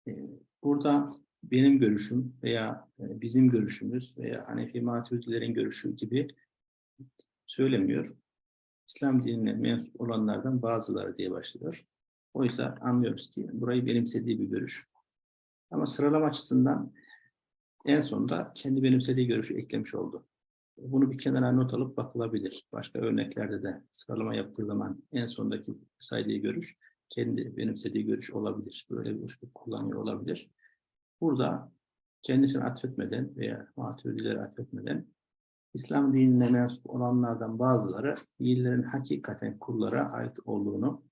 Ee, burada benim görüşüm veya e, bizim görüşümüz veya Hanefi Maturidilerin görüşü gibi söylemiyor. İslam dinine mensup olanlardan bazıları diye başlıyor. Oysa anlıyoruz ki burayı benimsediği bir görüş. Ama sıralama açısından en sonunda kendi benimsediği görüşü eklemiş oldu. Bunu bir kenara not alıp bakılabilir. Başka örneklerde de sıralama yaptığı zaman en sondaki saydığı görüş kendi benimsediği görüş olabilir. Böyle bir üslup kullanıyor olabilir. Burada kendisini atfetmeden veya maturidileri atfetmeden İslam dinine mensup olanlardan bazıları fiillerin hakikaten kullara ait olduğunu,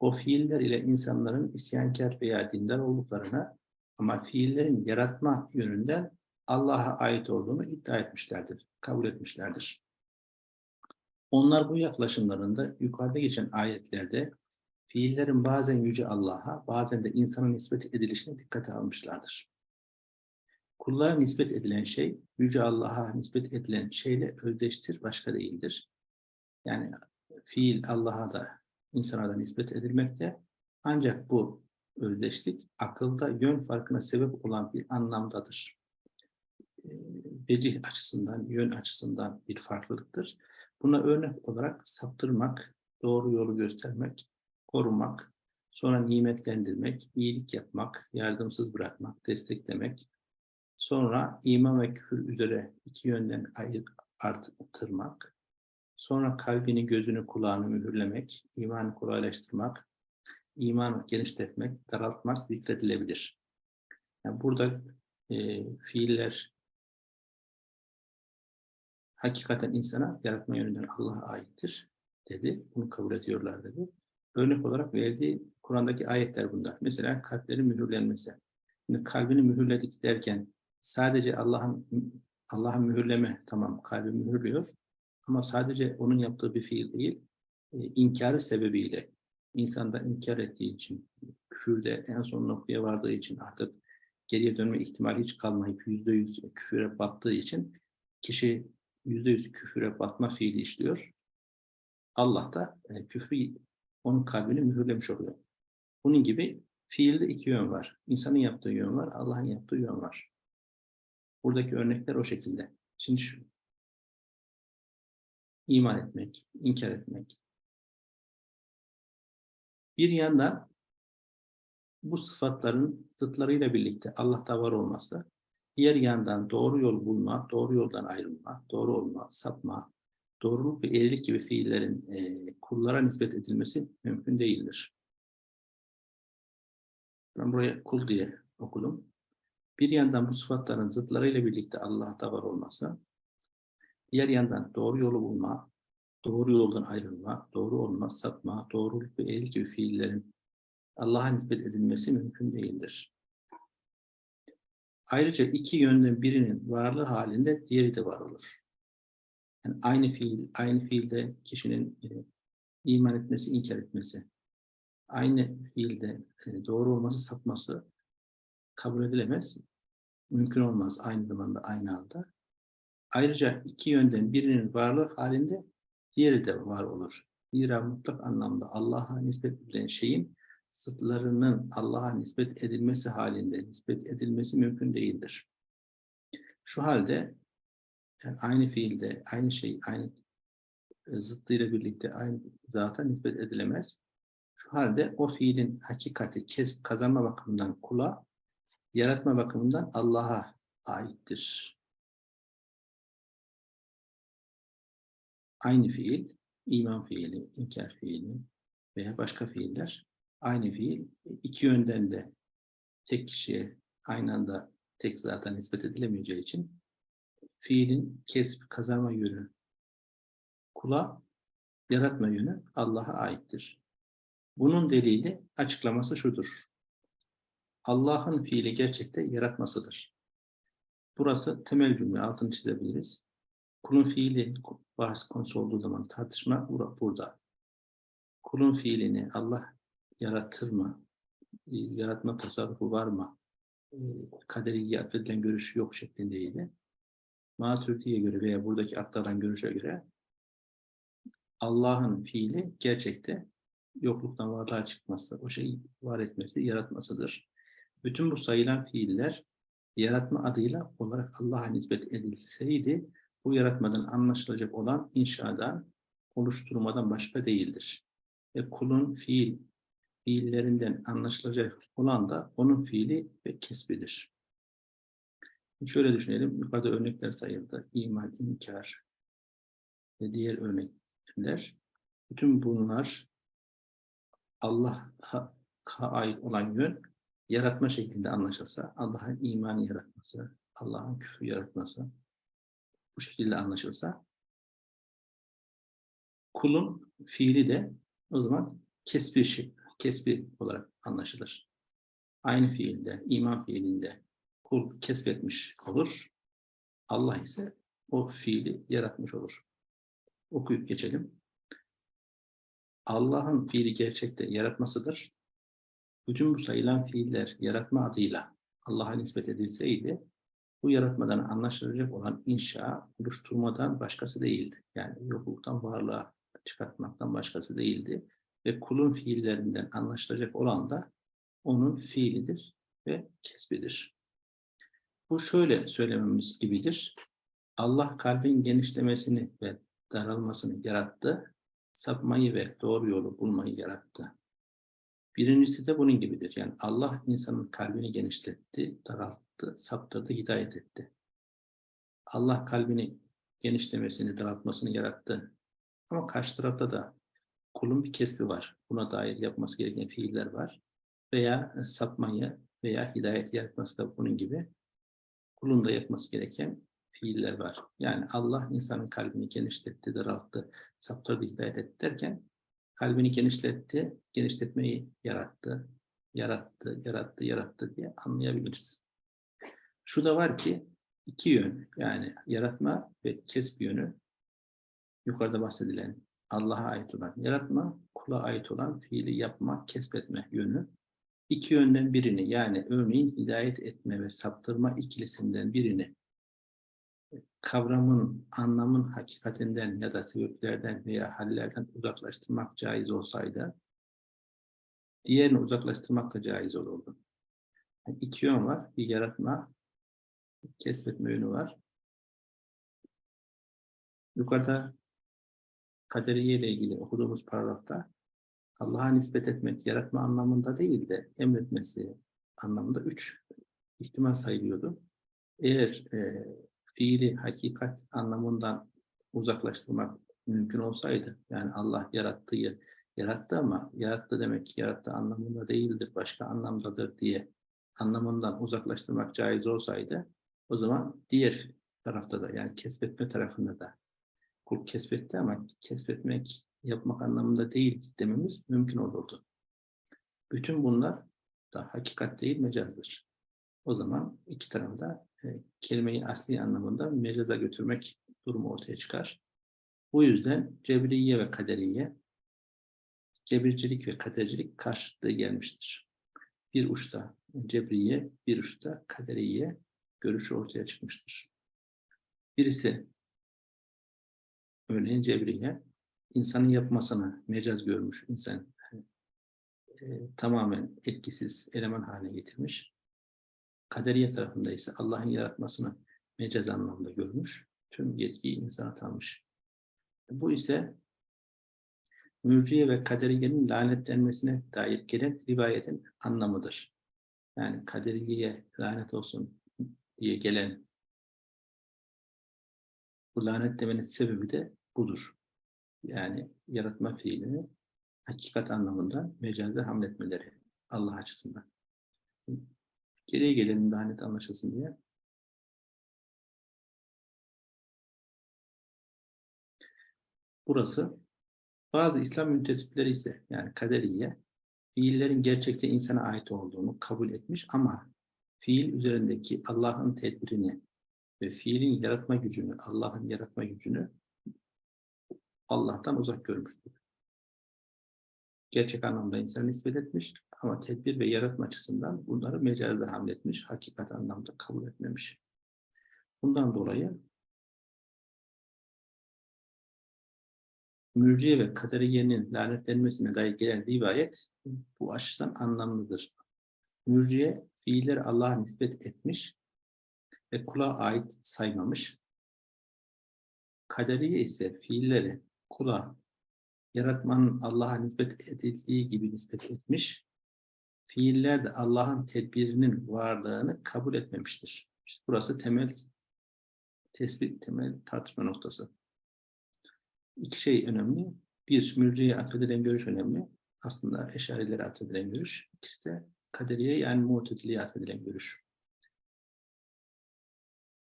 o fiiller ile insanların isyankar veya dindar olduklarını ama fiillerin yaratma yönünden Allah'a ait olduğunu iddia etmişlerdir, kabul etmişlerdir. Onlar bu yaklaşımlarında yukarıda geçen ayetlerde fiillerin bazen Yüce Allah'a, bazen de insana nispet edilişine dikkate almışlardır. Kullara nispet edilen şey, Yüce Allah'a nispet edilen şeyle özdeştir, başka değildir. Yani fiil Allah'a da, insana da nispet edilmekte. Ancak bu özdeşlik akılda yön farkına sebep olan bir anlamdadır. Ee, Vecih açısından, yön açısından bir farklılıktır. Buna örnek olarak saptırmak, doğru yolu göstermek, korumak, sonra nimetlendirmek, iyilik yapmak, yardımsız bırakmak, desteklemek, sonra iman ve küfür üzere iki yönden ayır, artırmak, sonra kalbini, gözünü, kulağını mühürlemek, imanı kolaylaştırmak, imanı genişletmek, daraltmak zikredilebilir. Yani burada e, fiiller hakikaten insana yaratma yönünden Allah'a aittir dedi. Bunu kabul ediyorlar dedi. Örnek olarak verdiği Kur'an'daki ayetler bunlar. Mesela kalplerin mühürlenmesi. Şimdi kalbini mühürledik derken sadece Allah'ın Allah'ın mühürleme tamam kalbi mühürlüyor ama sadece onun yaptığı bir fiil değil e, inkarı sebebiyle insanda inkar ettiği için küfürde en son noktaya vardığı için artık geriye dönme ihtimali hiç kalmayıp yüzde yüz küfüre battığı için kişi yüzde yüz küfüre batma fiili işliyor. Allah da e, küfrü onun kalbini mühürlemiş oluyor. Bunun gibi fiilde iki yön var. İnsanın yaptığı yön var, Allah'ın yaptığı yön var. Buradaki örnekler o şekilde. Şimdi şu. iman etmek, inkar etmek. Bir yandan bu sıfatların zıtlarıyla birlikte Allah'ta var olması, diğer yandan doğru yol bulma, doğru yoldan ayrılma, doğru olma, sapma, doğruluk ve eğrilik gibi fiillerin e, kullara nispet edilmesi mümkün değildir. Ben buraya kul diye okudum. Bir yandan bu sıfatların zıtlarıyla birlikte Allah'ta var olması, diğer yandan doğru yolu bulma, doğru yoldan ayrılma, doğru olma, sapma, doğruluk ve eğrilik gibi fiillerin Allah'a nispet edilmesi mümkün değildir. Ayrıca iki yönden birinin varlığı halinde diğeri de var olur. Yani aynı fiil, aynı fiilde kişinin e, iman etmesi, inkar etmesi, aynı fiilde e, doğru olması, sapması kabul edilemez. Mümkün olmaz aynı zamanda, aynı anda. Ayrıca iki yönden birinin varlığı halinde diğeri de var olur. Zira mutlak anlamda Allah'a nispet edilen şeyin sıtlarının Allah'a nispet edilmesi halinde nispet edilmesi mümkün değildir. Şu halde yani aynı fiilde, aynı şey, aynı e, zıttıyla birlikte aynı zata nispet edilemez. Şu halde o fiilin hakikati, kesip kazanma bakımından kula, yaratma bakımından Allah'a aittir. Aynı fiil, iman fiili, inkar fiili veya başka fiiller aynı fiil iki yönden de tek kişiye aynı anda tek zata nispet edilemeyeceği için fiilin kesp, kazanma yönü kula, yaratma yönü Allah'a aittir. Bunun delili açıklaması şudur. Allah'ın fiili gerçekte yaratmasıdır. Burası temel cümle, altını çizebiliriz. Kulun fiili bahs konusu olduğu zaman tartışma burada. Kulun fiilini Allah yaratır mı? Yaratma tasarrufu var mı? Kaderi atfedilen görüşü yok şeklindeydi. Maturidi'ye göre veya buradaki aktaran görüşe göre Allah'ın fiili gerçekte yokluktan varlığa çıkması, o şeyi var etmesi, yaratmasıdır. Bütün bu sayılan fiiller yaratma adıyla olarak Allah'a nispet edilseydi, bu yaratmadan anlaşılacak olan inşadan, oluşturmadan başka değildir. Ve kulun fiil, fiillerinden anlaşılacak olan da onun fiili ve kesbidir. Şöyle düşünelim, yukarıda örnekler sayıldı. İman, inkar ve diğer örnekler. Bütün bunlar Allah'a ait olan yön yaratma şeklinde anlaşılsa, Allah'ın imanı yaratması, Allah'ın küfür yaratması bu şekilde anlaşılsa kulun fiili de o zaman kesbi, şey, kesbi olarak anlaşılır. Aynı fiilde, iman fiilinde kul kesbetmiş olur. Allah ise o fiili yaratmış olur. Okuyup geçelim. Allah'ın fiili gerçekte yaratmasıdır. Bütün bu sayılan fiiller yaratma adıyla Allah'a nispet edilseydi, bu yaratmadan anlaşılacak olan inşa, oluşturmadan başkası değildi. Yani yokluktan varlığa çıkartmaktan başkası değildi. Ve kulun fiillerinden anlaşılacak olan da onun fiilidir ve kesbidir. Bu şöyle söylememiz gibidir. Allah kalbin genişlemesini ve daralmasını yarattı. Sapmayı ve doğru yolu bulmayı yarattı. Birincisi de bunun gibidir. Yani Allah insanın kalbini genişletti, daralttı, saptırdı, hidayet etti. Allah kalbini genişlemesini, daraltmasını yarattı. Ama karşı tarafta da kulun bir kesbi var. Buna dair yapması gereken fiiller var. Veya sapmayı veya hidayet yaratması da bunun gibi kulun da yapması gereken fiiller var. Yani Allah insanın kalbini genişletti, daralttı, saptırdı, hidayet etti derken kalbini genişletti, genişletmeyi yarattı, yarattı, yarattı, yarattı diye anlayabiliriz. Şu da var ki iki yön yani yaratma ve kesb yönü yukarıda bahsedilen Allah'a ait olan yaratma, kula ait olan fiili yapma, kesbetme yönü. İki yönden birini yani örneğin hidayet etme ve saptırma ikilisinden birini kavramın, anlamın hakikatinden ya da sebeplerden veya hallerden uzaklaştırmak caiz olsaydı, diğerini uzaklaştırmak da caiz olurdu. Yani iki yön var. Bir yaratma, kesbetme yönü var. Yukarıda kaderiye ile ilgili okuduğumuz paragrafta Allah'a nispet etmek, yaratma anlamında değil de emretmesi anlamında üç ihtimal sayılıyordu. Eğer e, fiili hakikat anlamından uzaklaştırmak mümkün olsaydı, yani Allah yarattığı yarattı ama yarattı demek yarattı anlamında değildir, başka anlamdadır diye anlamından uzaklaştırmak caiz olsaydı, o zaman diğer tarafta da yani kesbetme tarafında da kul kesbetti ama kesbetmek yapmak anlamında değil dememiz mümkün olurdu. Bütün bunlar da hakikat değil mecazdır. O zaman iki tarafta e, kelimeyi asli anlamında mecaza götürmek durumu ortaya çıkar. Bu yüzden cebriye ve kaderiye, cebircilik ve kadercilik karşıtlığı gelmiştir. Bir uçta cebriye, bir uçta kaderiye görüşü ortaya çıkmıştır. Birisi örneğin cebriye, insanın yapmasını mecaz görmüş, insan e, tamamen etkisiz eleman haline getirmiş. Kaderiye tarafında ise Allah'ın yaratmasını mecaz anlamda görmüş. Tüm yetkiyi insana tanımış. Bu ise mürciye ve kaderiyenin lanetlenmesine dair gelen rivayetin anlamıdır. Yani kaderiyeye lanet olsun diye gelen bu lanetlemenin sebebi de budur. Yani yaratma fiilini hakikat anlamında mecaze hamletmeleri Allah açısından. Geriye gelelim daha net anlaşılsın diye. Burası bazı İslam müntesipleri ise yani kaderiye fiillerin gerçekte insana ait olduğunu kabul etmiş ama fiil üzerindeki Allah'ın tedbirini ve fiilin yaratma gücünü, Allah'ın yaratma gücünü Allah'tan uzak görmüştür. Gerçek anlamda insan nispet etmiş ama tedbir ve yaratma açısından bunları mecazda hamletmiş, hakikat anlamda kabul etmemiş. Bundan dolayı mürciye ve kaderiyenin lanetlenmesine dair gelen rivayet bu açıdan anlamlıdır. Mürciye fiilleri Allah'a nispet etmiş ve kula ait saymamış. Kaderiye ise fiilleri kula yaratmanın Allah'a nispet edildiği gibi nispet etmiş. Fiiller de Allah'ın tedbirinin varlığını kabul etmemiştir. İşte burası temel tespit, temel tartışma noktası. İki şey önemli. Bir, mürciye atfedilen görüş önemli. Aslında eşarilere atfedilen görüş. İkisi de kaderiye yani muhtediliye atfedilen görüş.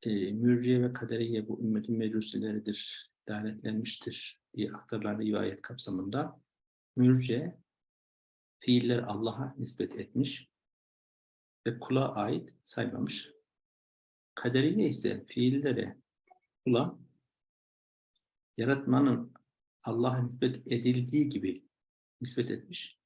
E, mürciye ve kaderiye bu ümmetin meclisileridir, lanetlenmiştir diye aktarılan rivayet kapsamında mürce fiiller Allah'a nispet etmiş ve kula ait saymamış. Kaderiye ise fiillere kula yaratmanın Allah'a nispet edildiği gibi nispet etmiş.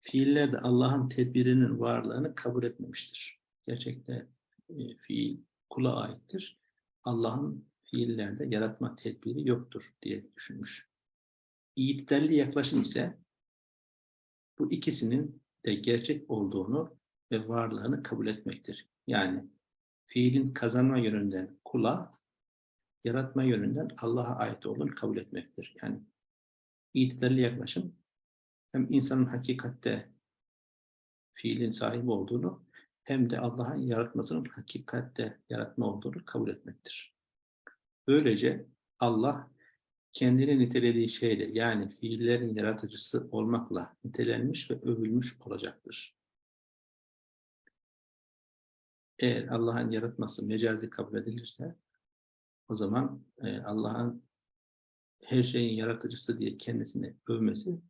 Fiiller de Allah'ın tedbirinin varlığını kabul etmemiştir. Gerçekte e, fiil kula aittir. Allah'ın fiillerde yaratma tedbiri yoktur diye düşünmüş. İyitlerli yaklaşım ise bu ikisinin de gerçek olduğunu ve varlığını kabul etmektir. Yani fiilin kazanma yönünden kula, yaratma yönünden Allah'a ait olduğunu kabul etmektir. Yani itidalli yaklaşım hem insanın hakikatte fiilin sahibi olduğunu hem de Allah'ın yaratmasının hakikatte yaratma olduğunu kabul etmektir. Böylece Allah kendini nitelediği şeyle yani fiillerin yaratıcısı olmakla nitelenmiş ve övülmüş olacaktır. Eğer Allah'ın yaratması mecazi kabul edilirse o zaman e, Allah'ın her şeyin yaratıcısı diye kendisini övmesi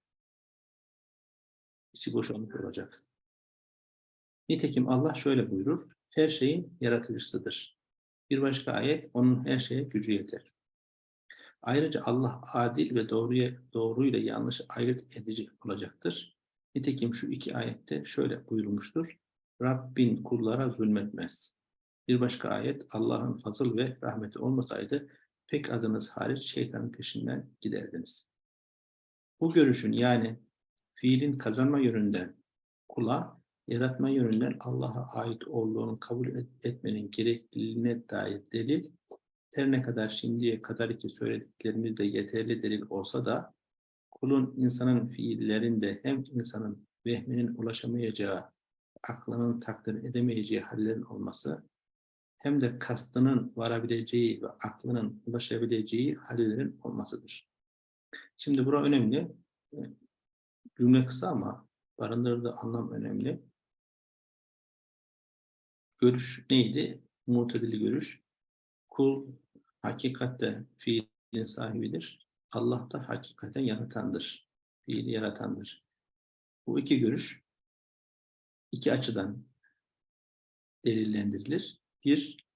içi boş olmuş olacak. Nitekim Allah şöyle buyurur, her şeyin yaratıcısıdır. Bir başka ayet, onun her şeye gücü yeter. Ayrıca Allah adil ve doğruya, doğruyla yanlış ayırt edici olacaktır. Nitekim şu iki ayette şöyle buyurmuştur. Rabbin kullara zulmetmez. Bir başka ayet Allah'ın fazıl ve rahmeti olmasaydı pek azınız hariç şeytanın peşinden giderdiniz. Bu görüşün yani fiilin kazanma yönünden kula, yaratma yönünden Allah'a ait olduğunu kabul etmenin gerekliliğine dair delil her ne kadar şimdiye kadar iki söylediklerimiz de yeterli delil olsa da kulun insanın fiillerinde hem insanın vehminin ulaşamayacağı, aklının takdir edemeyeceği hallerin olması hem de kastının varabileceği ve aklının ulaşabileceği hallerin olmasıdır. Şimdi bura önemli. Cümle kısa ama barındırdığı anlam önemli. Görüş neydi? Mutedili görüş. Kul hakikatte fiilin sahibidir. Allah da hakikaten yaratandır. Fiili yaratandır. Bu iki görüş iki açıdan delillendirilir. Bir,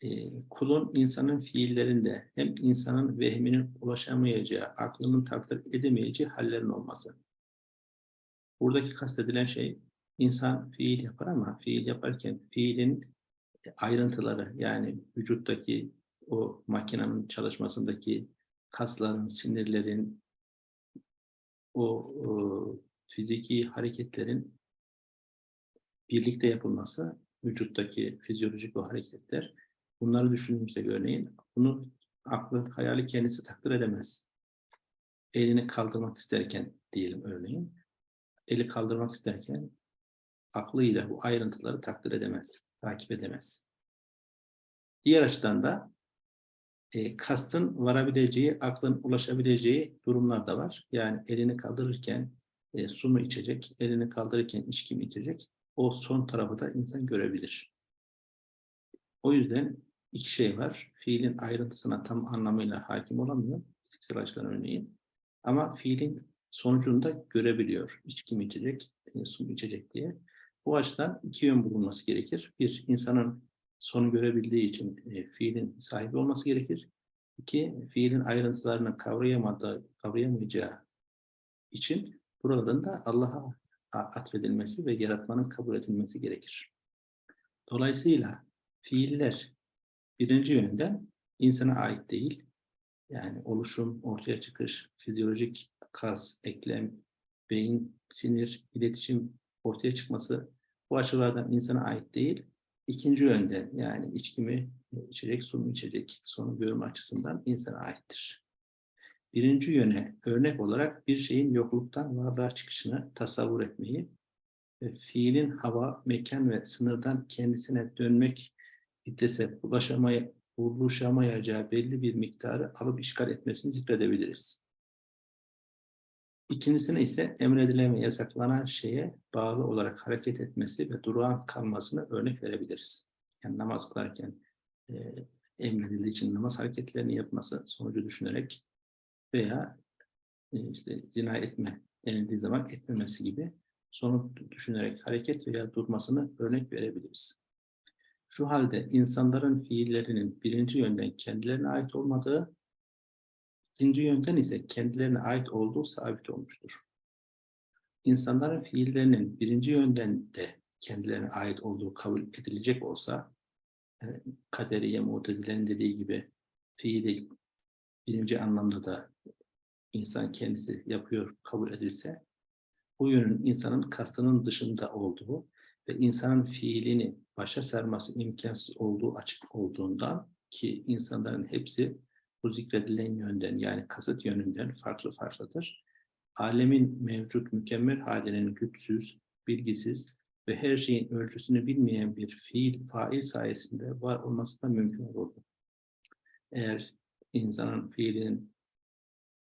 e, kulun insanın fiillerinde hem insanın vehminin ulaşamayacağı, aklının takdir edemeyeceği hallerin olması. Buradaki kastedilen şey, insan fiil yapar ama fiil yaparken fiilin ayrıntıları yani vücuttaki o makinenin çalışmasındaki kasların, sinirlerin, o, o fiziki hareketlerin birlikte yapılması, vücuttaki fizyolojik o hareketler, bunları düşündüğümüzde örneğin, bunu aklı, hayali kendisi takdir edemez. Elini kaldırmak isterken diyelim örneğin, eli kaldırmak isterken aklıyla bu ayrıntıları takdir edemez, takip edemez. Diğer açıdan da e, kastın varabileceği, aklın ulaşabileceği durumlar da var. Yani elini kaldırırken e, su mu içecek, elini kaldırırken içki mi içecek? O son tarafı da insan görebilir. O yüzden iki şey var. Fiilin ayrıntısına tam anlamıyla hakim olamıyor. Fiziksel açıdan örneğin. Ama fiilin sonucunda görebiliyor. İçki mi içecek, e, su mu içecek diye. Bu açıdan iki yön bulunması gerekir. Bir, insanın sonu görebildiği için e, fiilin sahibi olması gerekir. İki, fiilin ayrıntılarını kavrayamadığı, kavrayamayacağı için buraların da Allah'a atfedilmesi ve yaratmanın kabul edilmesi gerekir. Dolayısıyla fiiller birinci yönden insana ait değil. Yani oluşum, ortaya çıkış, fizyolojik kas, eklem, beyin, sinir, iletişim ortaya çıkması bu açılardan insana ait değil. İkinci yönde yani içki mi içecek, su mu içecek sonu görme açısından insana aittir. Birinci yöne örnek olarak bir şeyin yokluktan varlığa çıkışını tasavvur etmeyi ve fiilin hava, mekan ve sınırdan kendisine dönmek iddese ulaşamaya, buluşamayacağı belli bir miktarı alıp işgal etmesini zikredebiliriz. İkincisine ise emredilen ve yasaklanan şeye bağlı olarak hareket etmesi ve durağan kalmasını örnek verebiliriz. Yani namaz kılarken e, emredildiği için namaz hareketlerini yapması sonucu düşünerek veya e, işte zina etme denildiği zaman etmemesi gibi sonuç düşünerek hareket veya durmasını örnek verebiliriz. Şu halde insanların fiillerinin birinci yönden kendilerine ait olmadığı İkinci yöntem ise kendilerine ait olduğu sabit olmuştur. insanların fiillerinin birinci yönden de kendilerine ait olduğu kabul edilecek olsa, yani kaderiye mutezilerin dediği gibi fiili birinci anlamda da insan kendisi yapıyor kabul edilse, bu yönün insanın kastının dışında olduğu ve insanın fiilini başa sarması imkansız olduğu açık olduğundan ki insanların hepsi bu zikredilen yönden yani kasıt yönünden farklı farklıdır. Alemin mevcut mükemmel halinin güçsüz, bilgisiz ve her şeyin ölçüsünü bilmeyen bir fiil, fail sayesinde var olması da mümkün olurdu. Eğer insanın fiilinin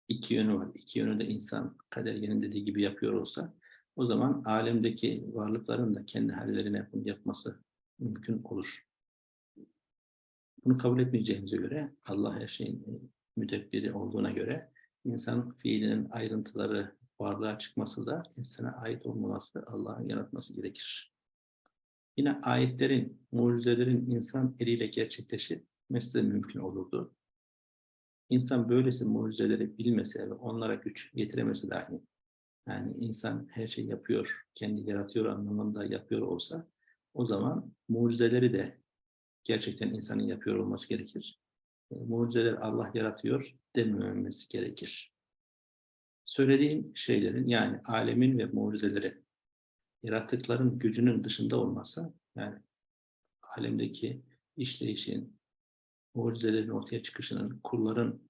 iki yönü var, iki yönü de insan kader dediği gibi yapıyor olsa, o zaman alemdeki varlıkların da kendi hallerine bunu yapması mümkün olur. Bunu kabul etmeyeceğimize göre, Allah her şeyin e, müdebbiri olduğuna göre, insan fiilinin ayrıntıları varlığa çıkması da insana ait olmaması, Allah'ın yaratması gerekir. Yine ayetlerin, mucizelerin insan eliyle gerçekleşmesi de mümkün olurdu. İnsan böylesi mucizeleri bilmese ve onlara güç getiremesi dahi, yani insan her şeyi yapıyor, kendi yaratıyor anlamında yapıyor olsa, o zaman mucizeleri de gerçekten insanın yapıyor olması gerekir. E, mucizeler Allah yaratıyor demememiz gerekir. Söylediğim şeylerin yani alemin ve mucizeleri yarattıkların gücünün dışında olmasa yani alemdeki işleyişin, mucizelerin ortaya çıkışının, kulların,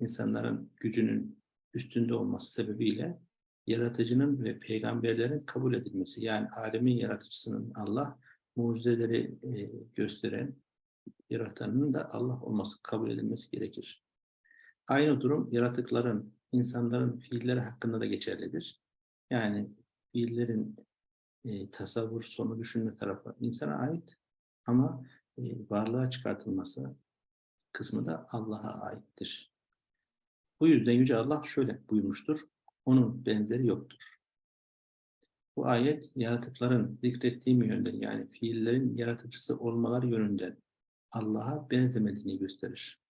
insanların gücünün üstünde olması sebebiyle yaratıcının ve peygamberlerin kabul edilmesi yani alemin yaratıcısının Allah, mucizeleri e, gösteren yaratanın da Allah olması kabul edilmesi gerekir. Aynı durum yaratıkların, insanların fiilleri hakkında da geçerlidir. Yani fiillerin e, tasavvur, sonu düşünme tarafı insana ait ama e, varlığa çıkartılması kısmı da Allah'a aittir. Bu yüzden Yüce Allah şöyle buyurmuştur. Onun benzeri yoktur. Bu ayet yaratıkların zikrettiğim yönden yani fiillerin yaratıcısı olmaları yönünden Allah'a benzemediğini gösterir.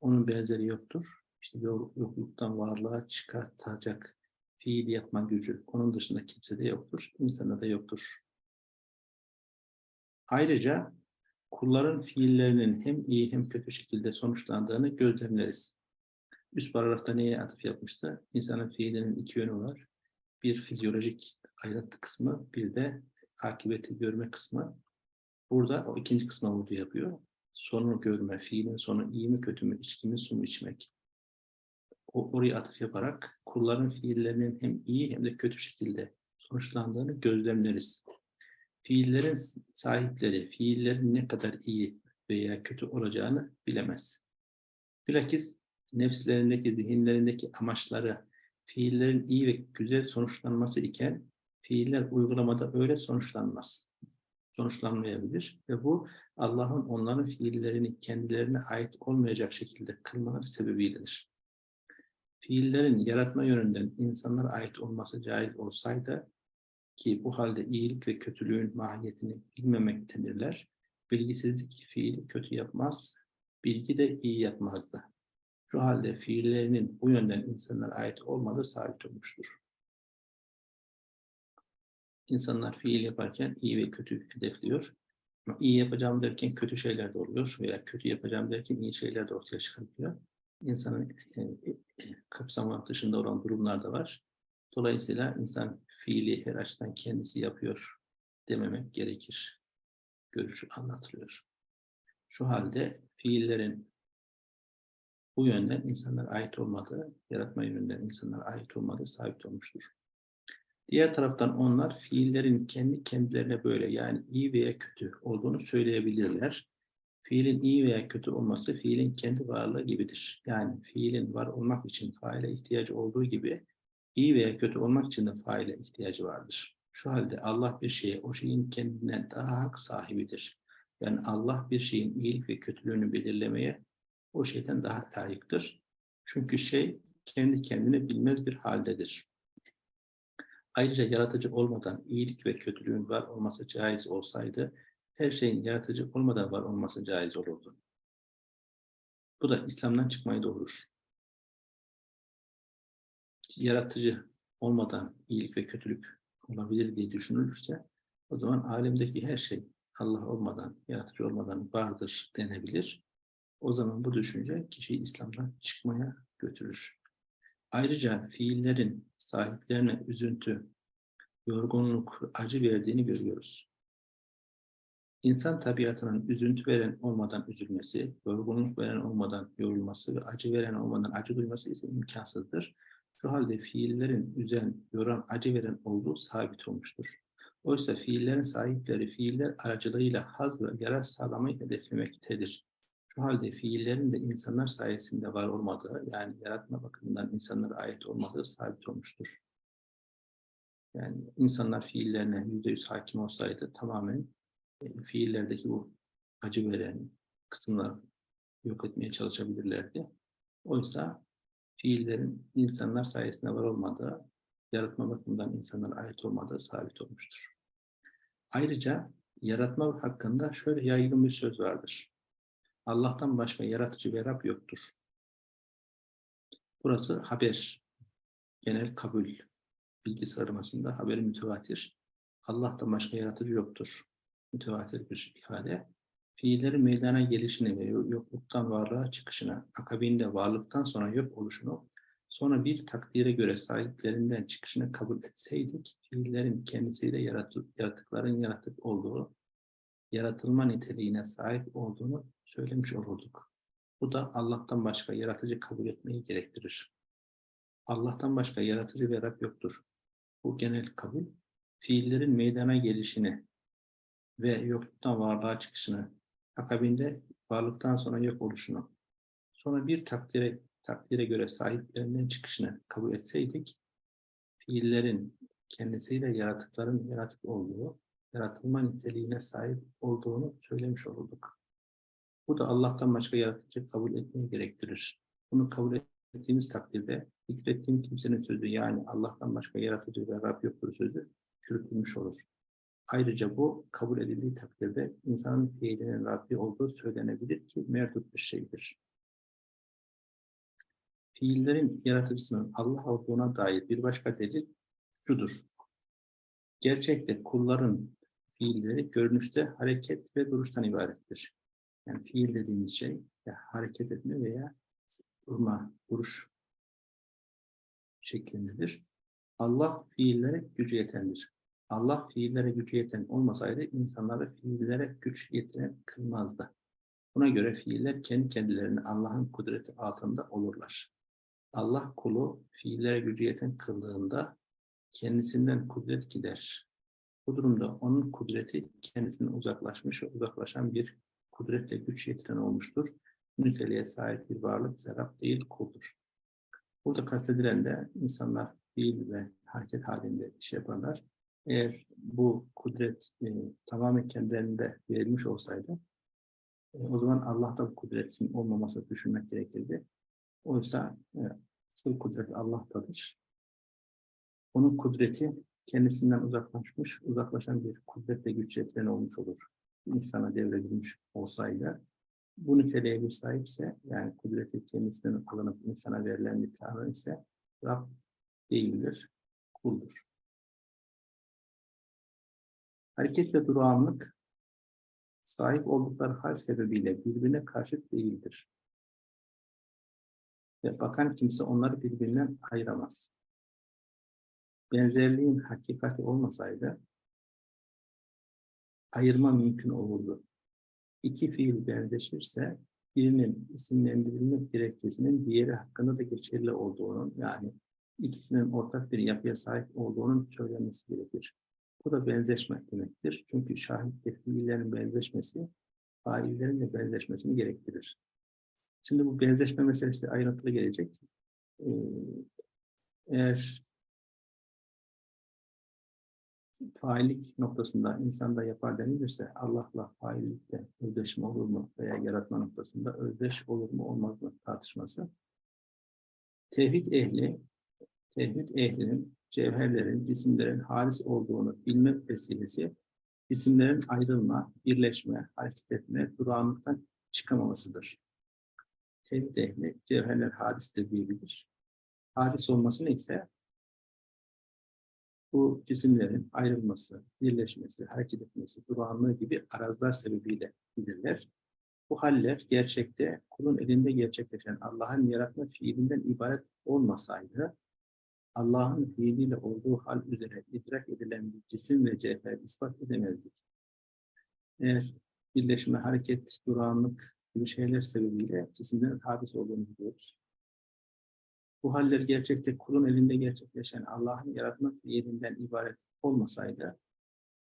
Onun benzeri yoktur. İşte yokluktan varlığa çıkartacak fiil yapma gücü onun dışında kimsede yoktur. İnsanda da yoktur. Ayrıca kulların fiillerinin hem iyi hem kötü şekilde sonuçlandığını gözlemleriz. Üst paragrafta neye atıf yapmıştı? İnsanın fiilinin iki yönü var. Bir fizyolojik ayrıntı kısmı, bir de akıbeti görme kısmı. Burada o ikinci kısma vurgu yapıyor. Sonu görme, fiilin sonu iyi mi kötü mü, içki su mu içmek. O, oraya atıf yaparak kulların fiillerinin hem iyi hem de kötü şekilde sonuçlandığını gözlemleriz. Fiillerin sahipleri, fiillerin ne kadar iyi veya kötü olacağını bilemez. Bilakis nefslerindeki, zihinlerindeki amaçları fiillerin iyi ve güzel sonuçlanması iken fiiller uygulamada öyle sonuçlanmaz. Sonuçlanmayabilir ve bu Allah'ın onların fiillerini kendilerine ait olmayacak şekilde kılmaları sebebiyledir. Fiillerin yaratma yönünden insanlara ait olması caiz olsaydı ki bu halde iyilik ve kötülüğün mahiyetini bilmemektedirler. Bilgisizlik fiili kötü yapmaz, bilgi de iyi yapmazdı. Şu halde fiillerinin bu yönden insanlara ait olmadığı sabit olmuştur. İnsanlar fiil yaparken iyi ve kötü hedefliyor. Ama iyi yapacağım derken kötü şeyler de oluyor veya kötü yapacağım derken iyi şeyler de ortaya çıkabiliyor. İnsanın e, e, kapsamı dışında olan durumlar da var. Dolayısıyla insan fiili her açıdan kendisi yapıyor dememek gerekir. Görüşü anlatılıyor. Şu halde fiillerin bu yönden insanlara ait olmadığı, yaratma yönünden insanlara ait olmadığı sabit olmuştur. Diğer taraftan onlar fiillerin kendi kendilerine böyle yani iyi veya kötü olduğunu söyleyebilirler. Fiilin iyi veya kötü olması fiilin kendi varlığı gibidir. Yani fiilin var olmak için faile ihtiyacı olduğu gibi iyi veya kötü olmak için de faile ihtiyacı vardır. Şu halde Allah bir şeye o şeyin kendinden daha hak sahibidir. Yani Allah bir şeyin iyilik ve kötülüğünü belirlemeye o şeyden daha layıktır. Çünkü şey kendi kendine bilmez bir haldedir. Ayrıca yaratıcı olmadan iyilik ve kötülüğün var olması caiz olsaydı, her şeyin yaratıcı olmadan var olması caiz olurdu. Bu da İslam'dan çıkmayı doğurur. Yaratıcı olmadan iyilik ve kötülük olabilir diye düşünülürse o zaman alemdeki her şey Allah olmadan, yaratıcı olmadan vardır denebilir. O zaman bu düşünce kişiyi İslam'dan çıkmaya götürür. Ayrıca fiillerin sahiplerine üzüntü, yorgunluk, acı verdiğini görüyoruz. İnsan tabiatının üzüntü veren olmadan üzülmesi, yorgunluk veren olmadan yorulması ve acı veren olmadan acı duyması ise imkansızdır. Şu halde fiillerin üzen, yoran, acı veren olduğu sabit olmuştur. Oysa fiillerin sahipleri fiiller aracılığıyla haz ve yarar sağlamayı hedeflemektedir. Şu halde fiillerin de insanlar sayesinde var olmadığı, yani yaratma bakımından insanlara ait olmadığı sabit olmuştur. Yani insanlar fiillerine yüzde yüz hakim olsaydı tamamen e, fiillerdeki bu acı veren kısımları yok etmeye çalışabilirlerdi. Oysa fiillerin insanlar sayesinde var olmadığı, yaratma bakımından insanlara ait olmadığı sabit olmuştur. Ayrıca yaratma hakkında şöyle yaygın bir söz vardır. Allah'tan başka yaratıcı ve Rab yoktur. Burası haber, genel kabul bilgi sıralamasında haberi mütevatir. Allah'tan başka yaratıcı yoktur. Mütevatir bir ifade. Fiillerin meydana gelişini ve yokluktan varlığa çıkışını, akabinde varlıktan sonra yok oluşunu, sonra bir takdire göre sahiplerinden çıkışını kabul etseydik, fiillerin kendisiyle yaratık, yaratıkların yaratık olduğu, yaratılma niteliğine sahip olduğunu söylemiş olurduk. Bu da Allah'tan başka yaratıcı kabul etmeyi gerektirir. Allah'tan başka yaratıcı ve Rab yoktur. Bu genel kabul, fiillerin meydana gelişini ve yokluktan varlığa çıkışını, akabinde varlıktan sonra yok oluşunu, sonra bir takdire, takdire göre sahiplerinden çıkışını kabul etseydik, fiillerin kendisiyle yaratıkların yaratık olduğu, yaratılma niteliğine sahip olduğunu söylemiş olurduk. Bu da Allah'tan başka yaratıcı kabul etmeyi gerektirir. Bunu kabul ettiğimiz takdirde zikrettiğim kimsenin sözü yani Allah'tan başka yaratıcı ve Rab yoktur sözü çürütülmüş olur. Ayrıca bu kabul edildiği takdirde insanın fiilinin Rabbi olduğu söylenebilir ki merdut bir şeydir. Fiillerin yaratıcısının Allah olduğuna dair bir başka delil şudur. Gerçekte kulların fiilleri görünüşte hareket ve duruştan ibarettir. Yani fiil dediğimiz şey ya hareket etme veya durma, duruş şeklindedir. Allah fiillere gücü yetendir. Allah fiillere gücü yeten olmasaydı insanları fiillere güç yetiren kılmazdı. Buna göre fiiller kendi kendilerini Allah'ın kudreti altında olurlar. Allah kulu fiillere gücü yeten kıldığında kendisinden kudret gider. Bu durumda onun kudreti kendisinden uzaklaşmış ve uzaklaşan bir kudretle güç yetiren olmuştur. Niteliğe sahip bir varlık serap değil kuldur. Burada kastedilen de insanlar fiil ve hareket halinde iş yaparlar. Eğer bu kudret e, tamamen kendilerinde verilmiş olsaydı e, o zaman Allah'ta bu kudretin olmaması düşünmek gerekirdi. Oysa e, asıl kudret Allah'tadır. Onun kudreti kendisinden uzaklaşmış, uzaklaşan bir kudretle güç yetiren olmuş olur. İnsana devredilmiş olsaydı bu niteliğe bir sahipse, yani kudreti kendisinden alınıp insana verilen bir tanrı ise Rab değildir, kuldur. Hareket ve durağanlık sahip oldukları hal sebebiyle birbirine karşıt değildir. Ve bakan kimse onları birbirinden ayıramaz. Benzerliğin hakikati olmasaydı ayırma mümkün olurdu iki fiil benzeşirse birinin isimlendirilmek gerekçesinin diğeri hakkında da geçerli olduğunun yani ikisinin ortak bir yapıya sahip olduğunun söylenmesi gerekir. Bu da benzeşmek demektir. Çünkü şahitte fiillerin benzeşmesi faillerin de benzeşmesini gerektirir. Şimdi bu benzeşme meselesi ayrıntılı gelecek. Ee, eğer faillik noktasında insanda yapar denilirse Allah'la faillikte özdeşme olur mu veya yaratma noktasında özdeş olur mu olmaz mı tartışması. Tevhid ehli, tevhid ehlinin cevherlerin, cisimlerin halis olduğunu bilme vesilesi, cisimlerin ayrılma, birleşme, hareket etme, durağanlıktan çıkamamasıdır. Tevhid ehli, cevherler hadistir diyebilir. Hadis olması neyse bu cisimlerin ayrılması, birleşmesi, hareket etmesi, durağanlığı gibi arazlar sebebiyle bilirler. Bu haller gerçekte kulun elinde gerçekleşen Allah'ın yaratma fiilinden ibaret olmasaydı, Allah'ın fiiliyle olduğu hal üzere idrak edilen bir cisim ve cevher ispat edemezdik. Eğer birleşme, hareket, durağanlık gibi şeyler sebebiyle cisimlerin hadis olduğunu biliyoruz. Bu haller gerçekte kulun elinde gerçekleşen Allah'ın yaratma fiilinden ibaret olmasaydı,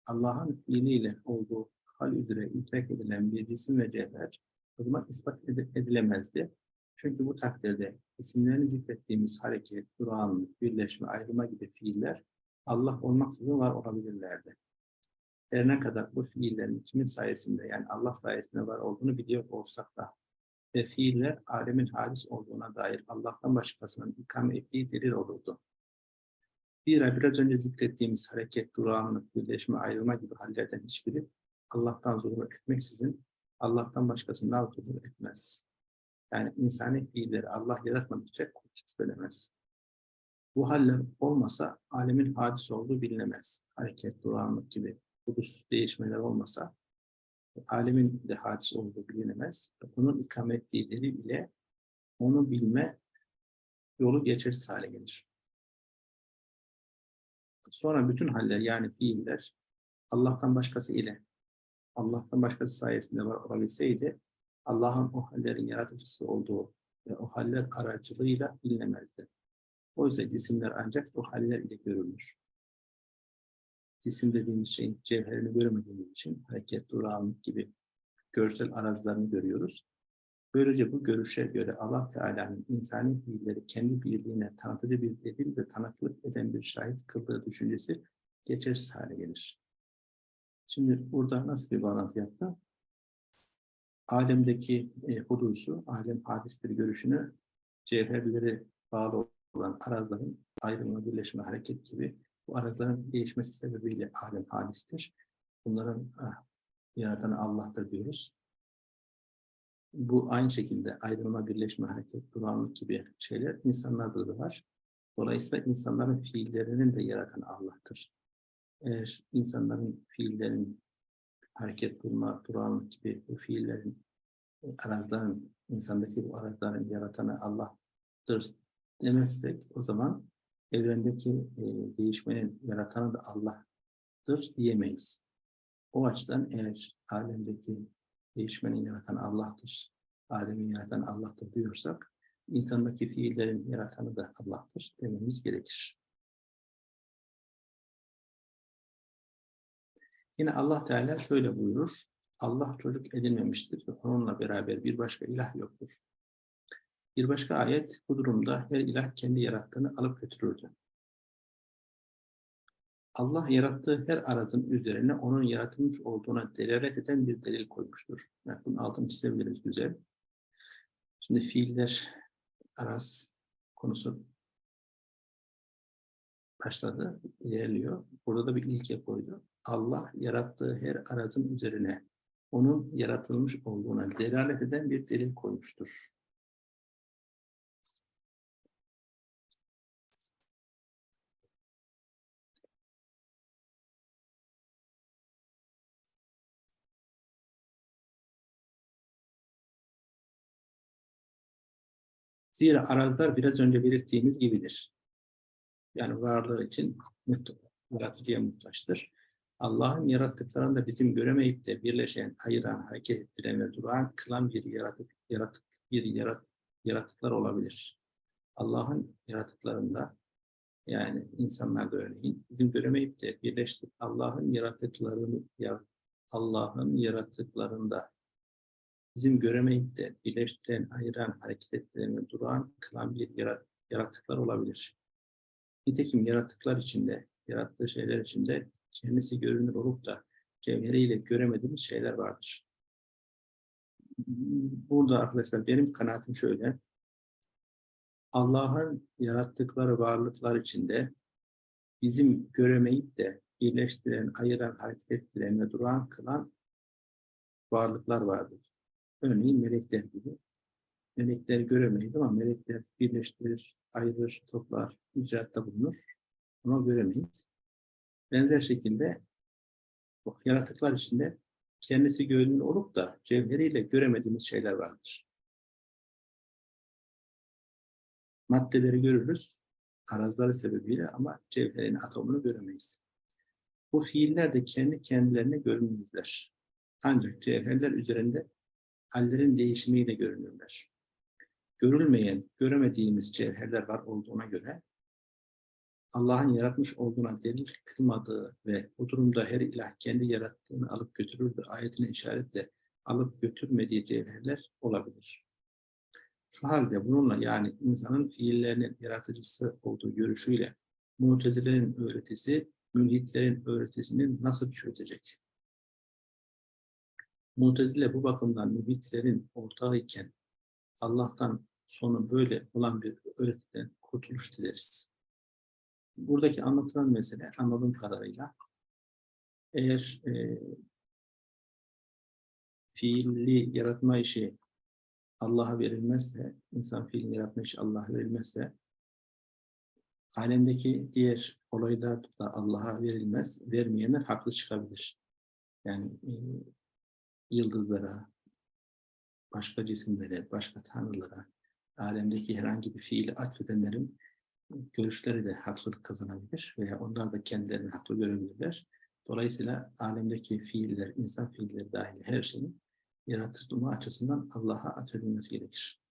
Allah'ın fiiliyle olduğu hal üzere idrak edilen bir cisim ve cevher o zaman ispat ed- edilemezdi. Çünkü bu takdirde isimlerini zikrettiğimiz hareket, durağanlık, birleşme, ayrılma gibi fiiller Allah olmaksızın var olabilirlerdi. Her ne kadar bu fiillerin kimin sayesinde yani Allah sayesinde var olduğunu biliyor olsak da ve fiiller alemin hadis olduğuna dair Allah'tan başkasının ikame ettiği delil olurdu. Zira biraz önce zikrettiğimiz hareket, durağanlık, birleşme, ayrılma gibi hallerden hiçbiri Allah'tan zuhur etmeksizin Allah'tan başkasından zuhur etmez. Yani insani fiilleri Allah yaratmadıkça kesbelemez. Bu haller olmasa alemin hadis olduğu bilinemez. Hareket, durağanlık gibi hudus değişmeler olmasa alemin de hadis olduğu bilinemez. Bunun ikame ettiği delil ile onu bilme yolu geçersiz hale gelir. Sonra bütün haller yani fiiller Allah'tan başkası ile Allah'tan başkası sayesinde var olabilseydi Allah'ın o hallerin yaratıcısı olduğu ve o haller aracılığıyla bilinemezdi. Oysa cisimler ancak o haller ile görülür. Cisim dediğimiz şeyin cevherini göremediğimiz için hareket, durağanlık gibi görsel arazilerini görüyoruz. Böylece bu görüşe göre Allah Teala'nın insani fiilleri kendi birliğine tanıtıcı bir delil ve tanıklık eden bir şahit kıldığı düşüncesi geçersiz hale gelir. Şimdi burada nasıl bir bağlantı yaptı? Alemdeki e, hudusu, alem hadistir görüşünü cevherleri bağlı olan arazların ayrılma, birleşme, hareket gibi bu arazların değişmesi sebebiyle alem hadistir. Bunların ah, yaratanı Allah'tır diyoruz. Bu aynı şekilde ayrılma, birleşme, hareket, durağanlık gibi şeyler insanlarda da var. Dolayısıyla insanların fiillerinin de yaratan Allah'tır. Eğer insanların fiillerin hareket, durma, durağanlık gibi bu fiillerin, e, arazların, insandaki bu arazların yaratanı Allah'tır demezsek o zaman evrendeki e, değişmenin yaratanı da Allah'tır diyemeyiz. O açıdan eğer alemdeki değişmenin yaratan Allah'tır, alemin yaratan Allah'tır diyorsak, insandaki fiillerin yaratanı da Allah'tır dememiz gerekir. Yine Allah Teala şöyle buyurur, Allah çocuk edinmemiştir ve onunla beraber bir başka ilah yoktur. Bir başka ayet bu durumda her ilah kendi yarattığını alıp götürürdü. Allah yarattığı her arazın üzerine onun yaratılmış olduğuna delalet eden bir delil koymuştur. Yani bunun altını çizebiliriz güzel. Şimdi fiiller araz konusu başladı, ilerliyor. Burada da bir ilke koydu. Allah yarattığı her arazın üzerine onun yaratılmış olduğuna delalet eden bir delil koymuştur. Zira araziler biraz önce belirttiğimiz gibidir. Yani varlığı için yaratıcıya muhtaçtır. Allah'ın yarattıklarını da bizim göremeyip de birleşen, ayıran, hareket ettiren ve duran, kılan bir yaratık, yaratık, bir yarat, yaratıklar olabilir. Allah'ın yaratıklarında yani insanlarda örneğin bizim göremeyip de birleştik Allah'ın yarattıklarını Allah'ın yarattıklarında bizim göremeyip de birleştiren, ayıran, hareket ettiren ve duran, kılan bir yarat, yaratıklar olabilir. Nitekim yaratıklar içinde, yarattığı şeyler içinde kendisi görünür olup da cevheriyle göremediğimiz şeyler vardır. Burada arkadaşlar benim kanaatim şöyle. Allah'ın yarattıkları varlıklar içinde bizim göremeyip de birleştiren, ayıran, hareket ettiren ve duran kılan varlıklar vardır. Örneğin melekler gibi. Melekler göremeyiz ama melekler birleştirir, ayırır, toplar, icraatta bulunur. Ama göremeyiz. Benzer şekilde yaratıklar içinde kendisi görünür olup da cevheriyle göremediğimiz şeyler vardır. Maddeleri görürüz, arazları sebebiyle ama cevherin atomunu göremeyiz. Bu fiiller de kendi kendilerine görünmezler. Ancak cevherler üzerinde hallerin değişimiyle görünürler. Görülmeyen, göremediğimiz cevherler var olduğuna göre Allah'ın yaratmış olduğuna delil kılmadığı ve bu durumda her ilah kendi yarattığını alıp götürürdü ayetine işaretle alıp götürmediği cevherler olabilir. Şu halde bununla yani insanın fiillerinin yaratıcısı olduğu görüşüyle mutezilerin öğretisi, mülhitlerin öğretisini nasıl çürütecek? Mutezile bu bakımdan mülhitlerin ortağı iken Allah'tan sonu böyle olan bir öğretiden kurtuluş dileriz. Buradaki anlatılan mesele anladığım kadarıyla eğer e, fiilli yaratma işi Allah'a verilmezse, insan fiilini yaratma işi Allah'a verilmezse, alemdeki diğer olaylar da Allah'a verilmez, vermeyenler haklı çıkabilir. Yani e, yıldızlara, başka cisimlere, başka tanrılara, alemdeki herhangi bir fiili atfedenlerin görüşleri de haklılık kazanabilir veya onlar da kendilerini haklı görebilirler. Dolayısıyla alemdeki fiiller, insan fiilleri dahil her şeyin yaratılma açısından Allah'a atfedilmesi gerekir.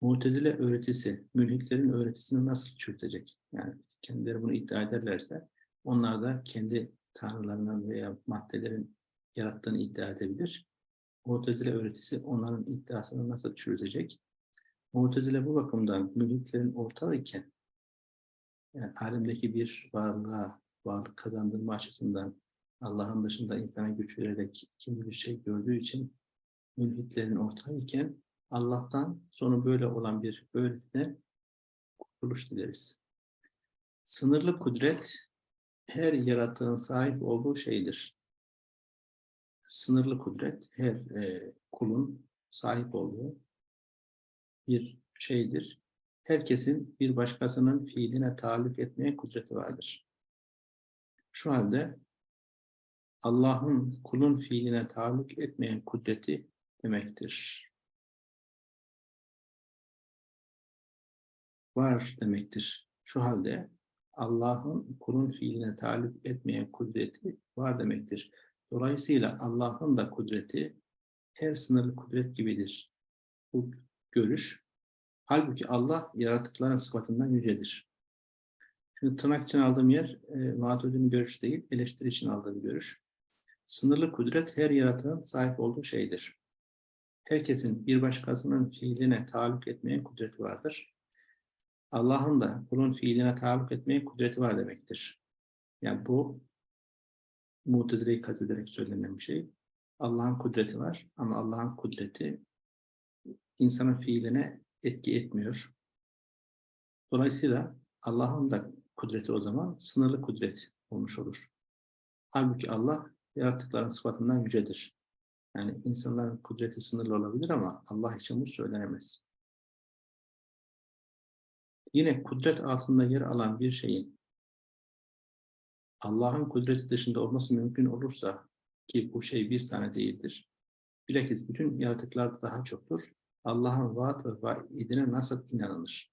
Mutezile öğretisi, mülhitlerin öğretisini nasıl çürütecek? Yani kendileri bunu iddia ederlerse onlar da kendi tanrılarının veya maddelerin yarattığını iddia edebilir. Mutezile öğretisi onların iddiasını nasıl çürütecek? Mutezile bu bakımdan mülhitlerin ortağı yani alemdeki bir varlığa, varlık kazandırma açısından Allah'ın dışında insana güç vererek kimi bir şey gördüğü için mülhitlerin ortağı Allah'tan sonu böyle olan bir öğretine kurtuluş dileriz. Sınırlı kudret her yaratığın sahip olduğu şeydir. Sınırlı kudret her e, kulun sahip olduğu bir şeydir. Herkesin bir başkasının fiiline taalluk etmeye kudreti vardır. Şu halde Allah'ın kulun fiiline taalluk etmeyen kudreti demektir. Var demektir. Şu halde Allah'ın kulun fiiline taalluk etmeyen kudreti var demektir. Dolayısıyla Allah'ın da kudreti her sınırlı kudret gibidir. Bu görüş. Halbuki Allah yaratıkların sıfatından yücedir. Şimdi tırnak için aldığım yer e, Maturid'in görüş değil, eleştiri için aldığım görüş. Sınırlı kudret her yaratığın sahip olduğu şeydir. Herkesin bir başkasının fiiline taalluk etmeye kudreti vardır. Allah'ın da kulun fiiline taalluk etmeye kudreti var demektir. Yani bu mutezileyi kastederek söylenen bir şey. Allah'ın kudreti var ama Allah'ın kudreti insanın fiiline etki etmiyor. Dolayısıyla Allah'ın da kudreti o zaman sınırlı kudret olmuş olur. Halbuki Allah yaratıkların sıfatından yücedir. Yani insanların kudreti sınırlı olabilir ama Allah için bu söylenemez. Yine kudret altında yer alan bir şeyin Allah'ın kudreti dışında olması mümkün olursa ki bu şey bir tane değildir. Bilakis bütün yaratıklar daha çoktur. Allah'ın vaat ve vaidine nasıl inanılır?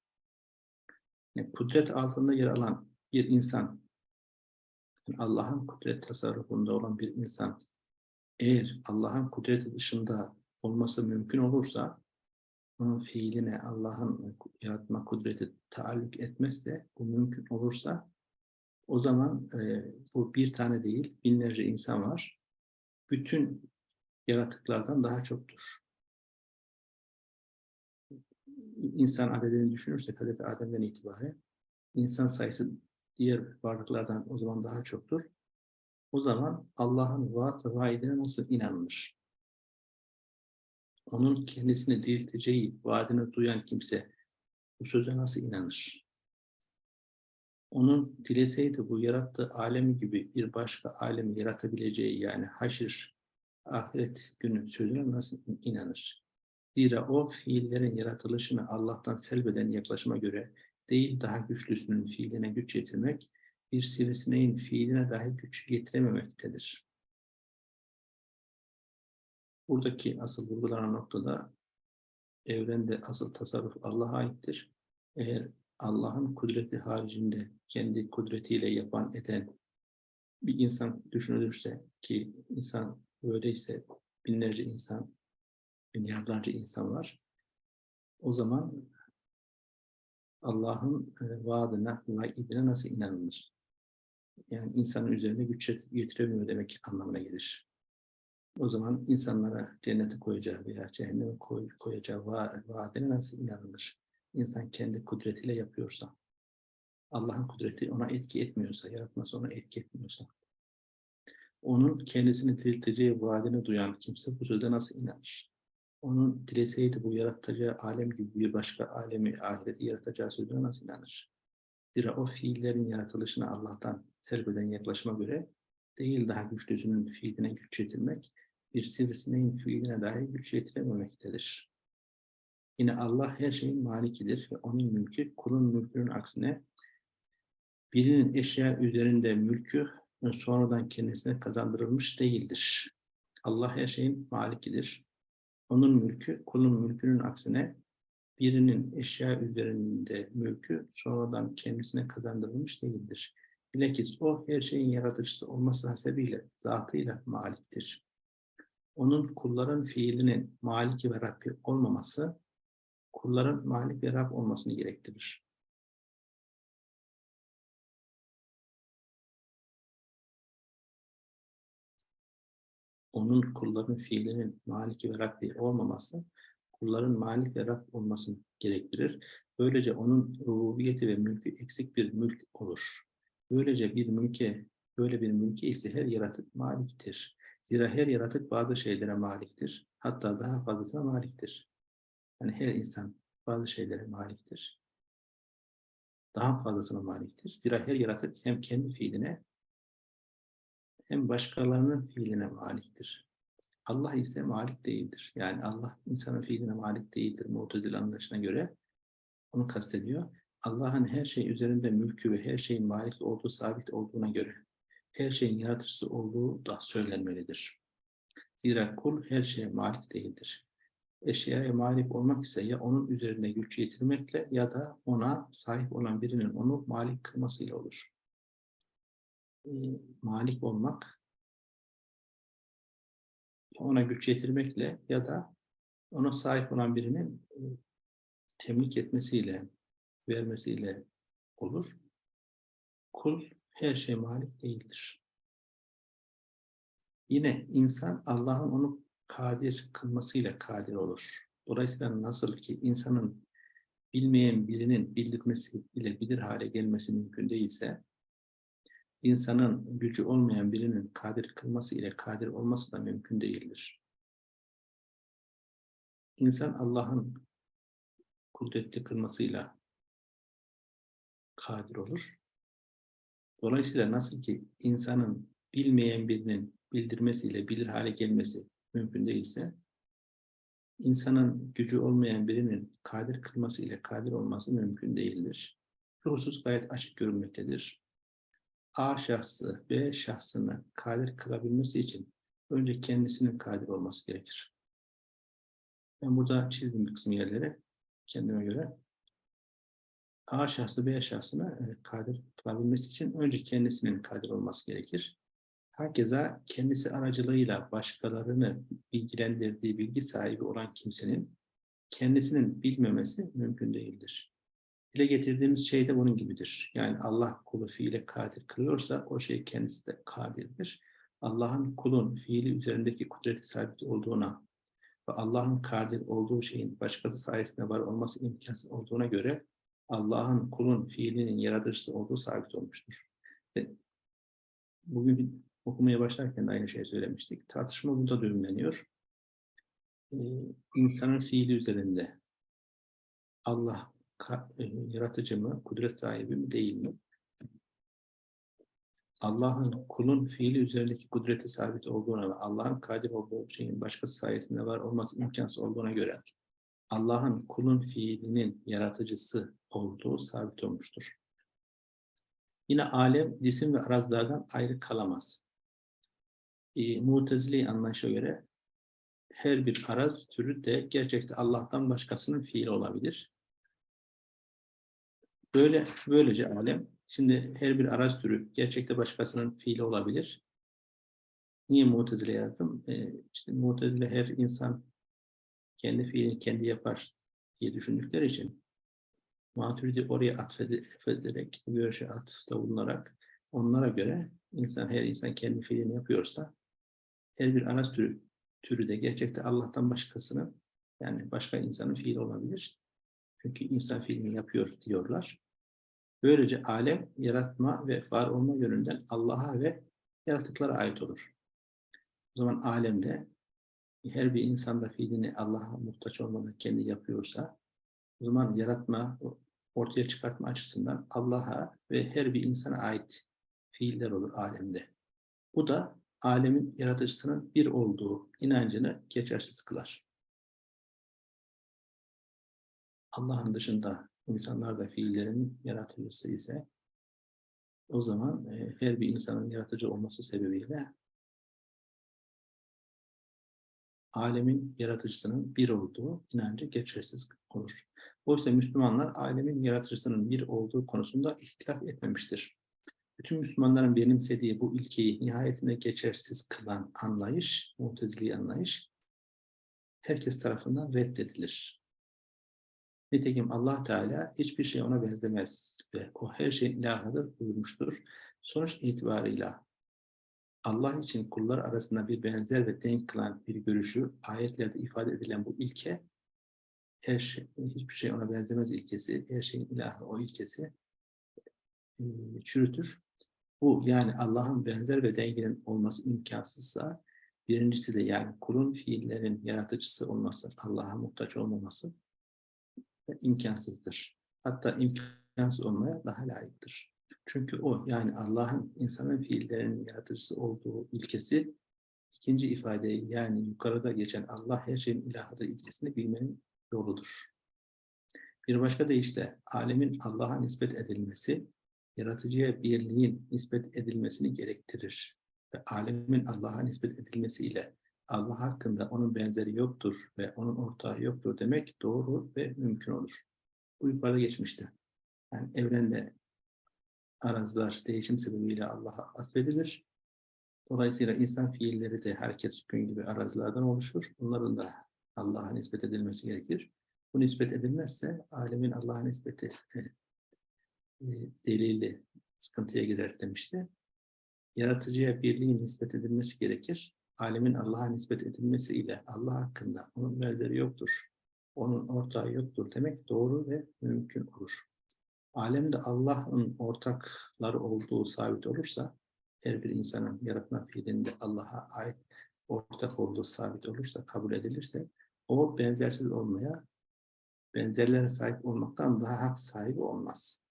Yani kudret altında yer alan bir insan, yani Allah'ın kudret tasarrufunda olan bir insan, eğer Allah'ın kudreti dışında olması mümkün olursa, onun fiiline Allah'ın yaratma kudreti taalluk etmezse, bu mümkün olursa, o zaman e, bu bir tane değil, binlerce insan var. Bütün yaratıklardan daha çoktur. İnsan adedini düşünürsek Hazreti Adem'den itibaren insan sayısı diğer varlıklardan o zaman daha çoktur. O zaman Allah'ın vaat ve vaidine nasıl inanılır? Onun kendisini dirilteceği vaadini duyan kimse bu söze nasıl inanır? Onun dileseydi bu yarattığı alemi gibi bir başka alemi yaratabileceği yani haşir, ahiret günü sözüne nasıl inanır? Zira o fiillerin yaratılışını Allah'tan selbeden yaklaşıma göre değil daha güçlüsünün fiiline güç yetirmek, bir sivrisineğin fiiline dahi güç yetirememektedir. Buradaki asıl vurgulanan noktada evrende asıl tasarruf Allah'a aittir. Eğer Allah'ın kudreti haricinde kendi kudretiyle yapan eden bir insan düşünülürse ki insan öyleyse binlerce insan, milyarlarca insan var. O zaman Allah'ın e, vaadine, vaidine nasıl inanılır? Yani insanın üzerine güç getiremiyor demek anlamına gelir. O zaman insanlara cennete koyacağı veya cehenneme koy, koyacağı va vaadine nasıl inanılır? İnsan kendi kudretiyle yapıyorsa, Allah'ın kudreti ona etki etmiyorsa, yaratması ona etki etmiyorsa, onun kendisini dirilteceği vaadini duyan kimse bu sözde nasıl inanır? Onun dileseydi bu yaratacağı alem gibi bir başka alemi, ahireti yaratacağı sözüne nasıl inanır? Zira o fiillerin yaratılışına Allah'tan selbeden yaklaşıma göre değil daha güçlüsünün fiiline güç yetirmek, bir sivrisineğin fiiline dahi güç yetirememektedir. Yine Allah her şeyin malikidir ve onun mülkü kulun mülkünün aksine birinin eşya üzerinde mülkü sonradan kendisine kazandırılmış değildir. Allah her şeyin malikidir. Onun mülkü kulun mülkünün aksine birinin eşya üzerinde mülkü sonradan kendisine kazandırılmış değildir. Bilakis o her şeyin yaratıcısı olması hasebiyle zatıyla maliktir. Onun kulların fiilinin maliki ve Rabbi olmaması, kulların malik ve Rab olmasını gerektirir. Onun kulların fiilinin maliki ve Rabbi olmaması, kulların malik ve Rab olmasını gerektirir. Böylece onun rububiyeti ve mülkü eksik bir mülk olur. Böylece bir mülke, böyle bir mülke ise her yaratık maliktir. Zira her yaratık bazı şeylere maliktir. Hatta daha fazlasına maliktir. Yani her insan bazı şeylere maliktir. Daha fazlasına maliktir. Zira her yaratık hem kendi fiiline hem başkalarının fiiline maliktir. Allah ise malik değildir. Yani Allah insanın fiiline malik değildir. Mu'tedil anlayışına göre onu kastediyor. Allah'ın her şey üzerinde mülkü ve her şeyin malik olduğu sabit olduğuna göre her şeyin yaratıcısı olduğu da söylenmelidir. Zira kul her şeye malik değildir. Eşyaya malik olmak ise ya onun üzerinde güç yetirmekle ya da ona sahip olan birinin onu malik kılmasıyla olur. E, malik olmak ona güç yetirmekle ya da ona sahip olan birinin e, temlik etmesiyle, vermesiyle olur. Kul her şey malik değildir. Yine insan Allah'ın onu kadir kılmasıyla kadir olur. Dolayısıyla nasıl ki insanın bilmeyen birinin bildirmesi ile bilir hale gelmesi mümkün değilse, insanın gücü olmayan birinin kadir kılması ile kadir olması da mümkün değildir. İnsan Allah'ın kudretli kılmasıyla kadir olur. Dolayısıyla nasıl ki insanın bilmeyen birinin bildirmesiyle bilir hale gelmesi mümkün değilse, insanın gücü olmayan birinin kadir kılması ile kadir olması mümkün değildir. Bu husus gayet açık görünmektedir. A şahsı B şahsını kadir kılabilmesi için önce kendisinin kadir olması gerekir. Ben burada çizdim bir kısım yerlere kendime göre. A şahsı B şahsına e, kadir kılabilmesi için önce kendisinin kadir olması gerekir. Herkese kendisi aracılığıyla başkalarını bilgilendirdiği bilgi sahibi olan kimsenin kendisinin bilmemesi mümkün değildir. Dile getirdiğimiz şey de bunun gibidir. Yani Allah kulu fiile kadir kılıyorsa o şey kendisi de kadirdir. Allah'ın kulun fiili üzerindeki kudreti sabit olduğuna ve Allah'ın kadir olduğu şeyin başkası sayesinde var olması imkansız olduğuna göre Allah'ın kulun fiilinin yaratıcısı olduğu sabit olmuştur. Bugün okumaya başlarken de aynı şeyi söylemiştik. Tartışma burada düğümleniyor. Ee, insanın fiili üzerinde Allah e, yaratıcı mı, kudret sahibi mi, değil mi? Allah'ın kulun fiili üzerindeki kudreti sabit olduğuna ve Allah'ın kadir olduğu şeyin başkası sayesinde var olması imkansız olduğuna göre Allah'ın kulun fiilinin yaratıcısı olduğu sabit olmuştur. Yine alem cisim ve arazlardan ayrı kalamaz. E, Mutezili anlayışa göre her bir araz türü de gerçekte Allah'tan başkasının fiili olabilir. Böyle böylece alem şimdi her bir araz türü gerçekte başkasının fiili olabilir. Niye Mu'tezile yazdım? Ee, işte Mu'tezile her insan kendi fiilini kendi yapar diye düşündükleri için Maturidi oraya atfederek, görüşe atıfta bulunarak onlara göre insan her insan kendi fiilini yapıyorsa her bir araz türü, türü de gerçekte Allah'tan başkasının yani başka insanın fiili olabilir. Çünkü insan fiilini yapıyor diyorlar. Böylece alem yaratma ve var olma yönünden Allah'a ve yaratıklara ait olur. O zaman alemde her bir insan da fiilini Allah'a muhtaç olmadan kendi yapıyorsa o zaman yaratma, ortaya çıkartma açısından Allah'a ve her bir insana ait fiiller olur alemde. Bu da alemin yaratıcısının bir olduğu inancını geçersiz kılar. Allah'ın dışında insanlar da fiillerinin yaratıcısı ise o zaman e, her bir insanın yaratıcı olması sebebiyle alemin yaratıcısının bir olduğu inancı geçersiz olur. Oysa Müslümanlar alemin yaratıcısının bir olduğu konusunda ihtilaf etmemiştir. Bütün Müslümanların benimsediği bu ilkeyi nihayetinde geçersiz kılan anlayış, mutezili anlayış, herkes tarafından reddedilir. Nitekim allah Teala hiçbir şey ona benzemez ve o her şeyin ilahıdır buyurmuştur. Sonuç itibarıyla Allah için kullar arasında bir benzer ve denk kılan bir görüşü ayetlerde ifade edilen bu ilke her şey, hiçbir şey ona benzemez ilkesi, her şeyin ilahı o ilkesi çürütür. Bu yani Allah'ın benzer ve dengenin olması imkansızsa birincisi de yani kulun fiillerin yaratıcısı olması, Allah'a muhtaç olmaması imkansızdır. Hatta imkansız olmaya daha layıktır. Çünkü o yani Allah'ın insanın fiillerinin yaratıcısı olduğu ilkesi ikinci ifadeyi yani yukarıda geçen Allah her şeyin ilahıdır ilkesini bilmenin yoludur. Bir başka deyişle alemin Allah'a nispet edilmesi yaratıcıya birliğin nispet edilmesini gerektirir. Ve alemin Allah'a nispet edilmesiyle Allah hakkında onun benzeri yoktur ve onun ortağı yoktur demek doğru ve mümkün olur. Bu yukarıda geçmişti. Yani evrende arazlar değişim sebebiyle Allah'a atfedilir. Dolayısıyla insan fiilleri de herkes sükun gibi arazilerden oluşur. Bunların da Allah'a nispet edilmesi gerekir. Bu nispet edilmezse alemin Allah'a nispeti e, delili sıkıntıya girer demişti. Yaratıcıya birliğin nispet edilmesi gerekir alemin Allah'a nispet edilmesiyle Allah hakkında onun benzeri yoktur, onun ortağı yoktur demek doğru ve mümkün olur. Alemde Allah'ın ortakları olduğu sabit olursa, her bir insanın yaratma fiilinde Allah'a ait ortak olduğu sabit olursa, kabul edilirse, o benzersiz olmaya, benzerlere sahip olmaktan daha hak sahibi olmaz.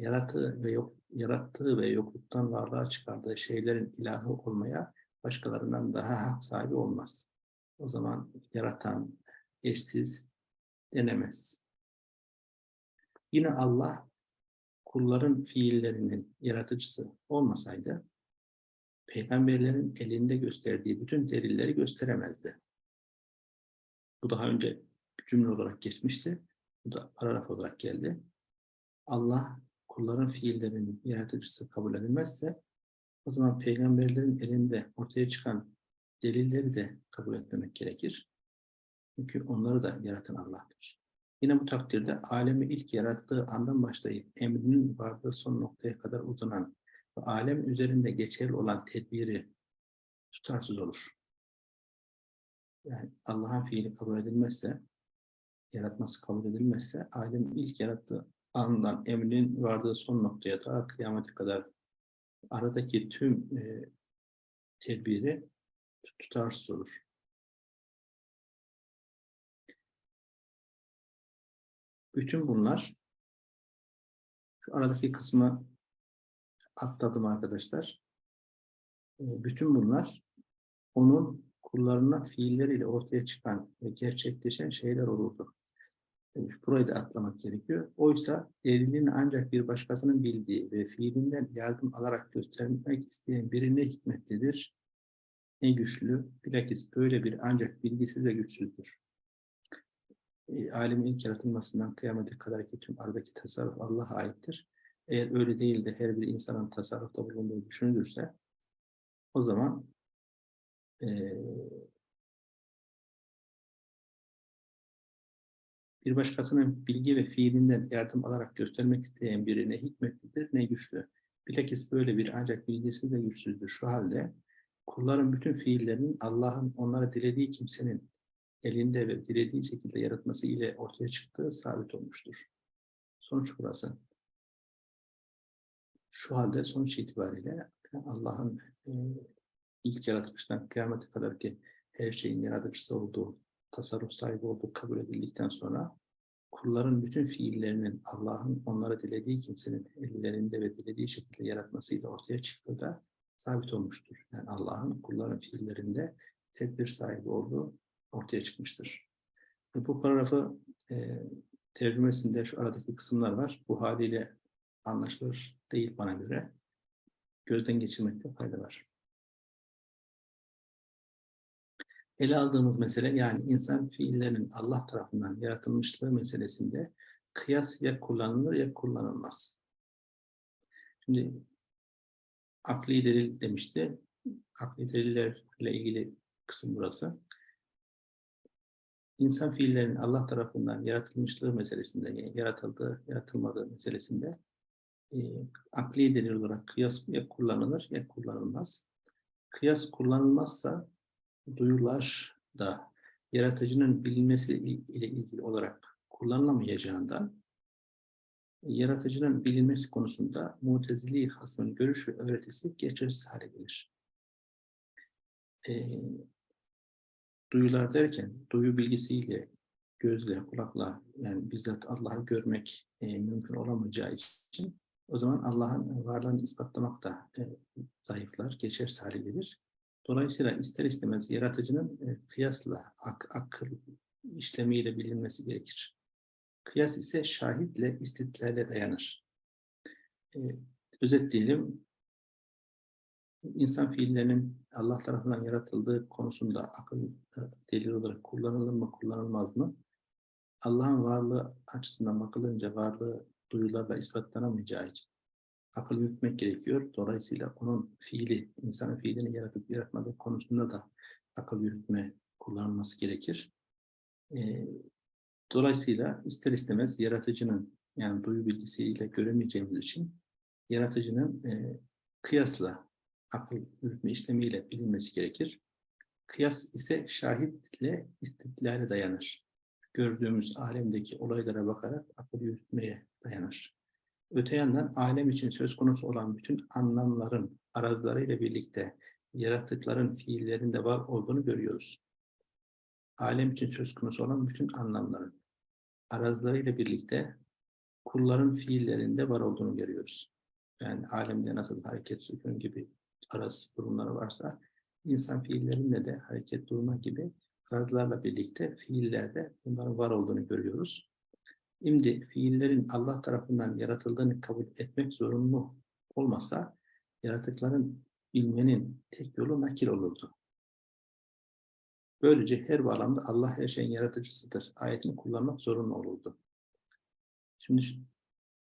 Yarattığı ve yok, yarattığı ve yokluktan varlığa çıkardığı şeylerin ilahı olmaya başkalarından daha hak sahibi olmaz. O zaman yaratan, eşsiz denemez. Yine Allah kulların fiillerinin yaratıcısı olmasaydı peygamberlerin elinde gösterdiği bütün delilleri gösteremezdi. Bu daha önce cümle olarak geçmişti. Bu da paragraf olarak geldi. Allah kulların fiillerinin yaratıcısı kabul edilmezse o zaman peygamberlerin elinde ortaya çıkan delilleri de kabul etmemek gerekir. Çünkü onları da yaratan Allah'tır. Yine bu takdirde alemi ilk yarattığı andan başlayıp emrinin vardığı son noktaya kadar uzanan ve alem üzerinde geçerli olan tedbiri tutarsız olur. Yani Allah'ın fiili kabul edilmezse, yaratması kabul edilmezse, alem ilk yarattığı andan emrinin vardığı son noktaya daha kıyamete kadar aradaki tüm e, tedbiri tutarsız olur. Bütün bunlar şu aradaki kısmı atladım arkadaşlar. E, bütün bunlar onun kullarına fiilleriyle ortaya çıkan ve gerçekleşen şeyler olurdu. Demiş. Burayı da atlamak gerekiyor. Oysa delilini ancak bir başkasının bildiği ve fiilinden yardım alarak göstermek isteyen biri ne hikmetlidir, ne güçlü, bilakis böyle bir ancak bilgisiz ve güçsüzdür. E, alemin ilk yaratılmasından kıyamete kadar ki tüm aradaki tasarruf Allah'a aittir. Eğer öyle değil de her bir insanın tasarrufta bulunduğu düşünülürse o zaman e, bir başkasının bilgi ve fiilinden yardım alarak göstermek isteyen biri ne hikmetlidir ne güçlü. Bilakis böyle bir ancak bilgisiz ve güçsüzdür. Şu halde kulların bütün fiillerinin Allah'ın onlara dilediği kimsenin elinde ve dilediği şekilde yaratması ile ortaya çıktığı sabit olmuştur. Sonuç burası. Şu halde sonuç itibariyle Allah'ın e, ilk yaratılıştan kıyamete kadar ki her şeyin yaratıcısı olduğu, tasarruf sahibi olduğu kabul edildikten sonra kulların bütün fiillerinin Allah'ın onlara dilediği kimsenin ellerinde ve dilediği şekilde yaratmasıyla ortaya çıktığı da sabit olmuştur. Yani Allah'ın kulların fiillerinde tedbir sahibi olduğu ortaya çıkmıştır. Bu paragrafı e, tercümesinde şu aradaki kısımlar var. Bu haliyle anlaşılır değil bana göre. Gözden geçirmekte fayda var. Ele aldığımız mesele yani insan fiillerinin Allah tarafından yaratılmışlığı meselesinde kıyas ya kullanılır ya kullanılmaz. Şimdi akli delil demişti. Akli delillerle ilgili kısım burası. İnsan fiillerinin Allah tarafından yaratılmışlığı meselesinde, yani yaratıldığı, yaratılmadığı meselesinde e, akli delil olarak kıyas ya kullanılır ya kullanılmaz. Kıyas kullanılmazsa duyular da yaratıcının bilinmesi ile ilgili olarak kullanılamayacağından yaratıcının bilinmesi konusunda mutezili hasmın görüş ve öğretisi geçersiz hale gelir. E, duyular derken duyu bilgisiyle, gözle, kulakla yani bizzat Allah'ı görmek e, mümkün olamayacağı için o zaman Allah'ın varlığını ispatlamak da e, zayıflar, geçersiz hale gelir. Dolayısıyla ister istemez yaratıcının e, kıyasla, ak akıl işlemiyle bilinmesi gerekir. Kıyas ise şahitle, istidlale dayanır. E, özetleyelim, insan fiillerinin Allah tarafından yaratıldığı konusunda akıl e, delil olarak kullanılır mı, kullanılmaz mı? Allah'ın varlığı açısından bakılınca varlığı duyularla ispatlanamayacağı için akıl yürütmek gerekiyor. Dolayısıyla onun fiili, insanın fiilini yaratıp yaratmadığı konusunda da akıl yürütme kullanılması gerekir. E, dolayısıyla ister istemez yaratıcının yani duyu bilgisiyle göremeyeceğimiz için yaratıcının e, kıyasla akıl yürütme işlemiyle bilinmesi gerekir. Kıyas ise şahitle istidlale dayanır. Gördüğümüz alemdeki olaylara bakarak akıl yürütmeye dayanır. Öte yandan alem için söz konusu olan bütün anlamların arazlarıyla birlikte yaratıkların fiillerinde var olduğunu görüyoruz. Alem için söz konusu olan bütün anlamların arazlarıyla birlikte kulların fiillerinde var olduğunu görüyoruz. Yani alemde nasıl hareket, sükun gibi araz durumları varsa insan fiillerinde de hareket durma gibi arazlarla birlikte fiillerde bunların var olduğunu görüyoruz. Şimdi fiillerin Allah tarafından yaratıldığını kabul etmek zorunlu olmasa yaratıkların bilmenin tek yolu nakil olurdu. Böylece her bağlamda Allah her şeyin yaratıcısıdır. Ayetini kullanmak zorunlu olurdu. Şimdi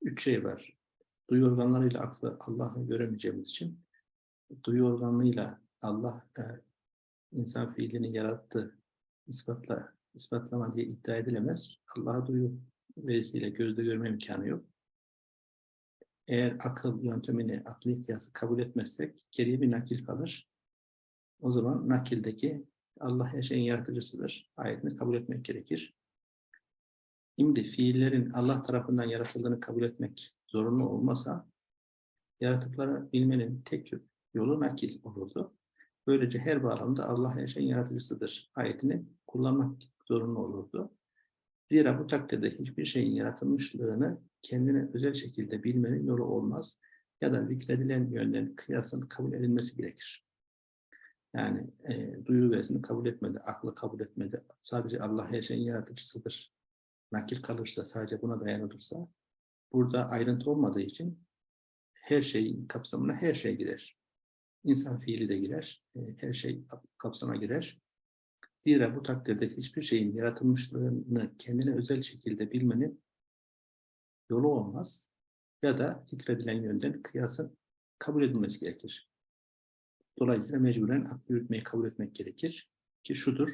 üç şey var. Duyu organlarıyla aklı Allah'ı göremeyeceğimiz için duyu organıyla Allah e, insan fiilini yarattı, ispatla, ispatlama diye iddia edilemez. Allah'a duyu verisiyle gözde görme imkanı yok. Eğer akıl yöntemini, akli kıyası kabul etmezsek geriye bir nakil kalır. O zaman nakildeki Allah her şeyin yaratıcısıdır. Ayetini kabul etmek gerekir. Şimdi fiillerin Allah tarafından yaratıldığını kabul etmek zorunlu olmasa yaratıkları bilmenin tek yolu nakil olurdu. Böylece her bağlamda Allah her şeyin yaratıcısıdır. Ayetini kullanmak zorunlu olurdu. Zira bu takdirde hiçbir şeyin yaratılmışlığını kendine özel şekilde bilmenin yolu olmaz ya da zikredilen yönden kıyasın kabul edilmesi gerekir. Yani e, duyu verisini kabul etmedi, aklı kabul etmedi. Sadece Allah her şeyin yaratıcısıdır nakil kalırsa, sadece buna dayanılırsa, burada ayrıntı olmadığı için her şeyin kapsamına her şey girer. İnsan fiili de girer, e, her şey kapsama girer. Zira bu takdirde hiçbir şeyin yaratılmışlığını kendine özel şekilde bilmenin yolu olmaz ya da zikredilen yönden kıyasın kabul edilmesi gerekir. Dolayısıyla mecburen aklı yürütmeyi kabul etmek gerekir ki şudur,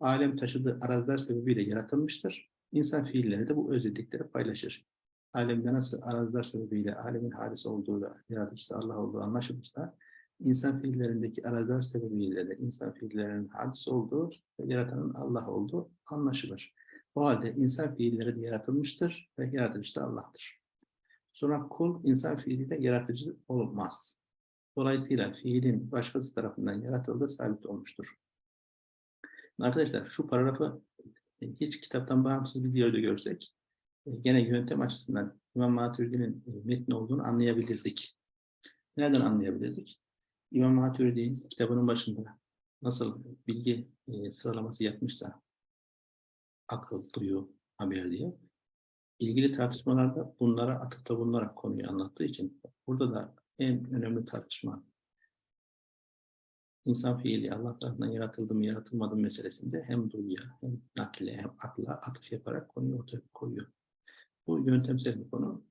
alem taşıdığı arazlar sebebiyle yaratılmıştır. İnsan fiilleri de bu özellikleri paylaşır. Alemde nasıl arazlar sebebiyle alemin hadisi olduğu ve yaratıcısı Allah olduğu anlaşılırsa, insan fiillerindeki arazlar sebebiyle de insan fiillerinin hadisi olduğu ve yaratanın Allah olduğu anlaşılır. O halde insan fiilleri de yaratılmıştır ve yaratıcısı Allah'tır. Sonra kul insan fiiliyle yaratıcı olmaz. Dolayısıyla fiilin başkası tarafından yaratıldığı sabit olmuştur. Arkadaşlar şu paragrafı e, hiç kitaptan bağımsız bir videoda görsek e, gene yöntem açısından İmam Maturidi'nin e, metni olduğunu anlayabilirdik. Nereden anlayabilirdik? İmam Maturidi'nin kitabının başında nasıl bilgi sıralaması yapmışsa akıl, duyu, haber diye ilgili tartışmalarda bunlara atıfta bulunarak konuyu anlattığı için burada da en önemli tartışma insan fiili Allah tarafından yaratıldı mı yaratılmadı mı meselesinde hem duyuya hem nakle hem akla atıf yaparak konuyu ortaya koyuyor. Bu yöntemsel bir konu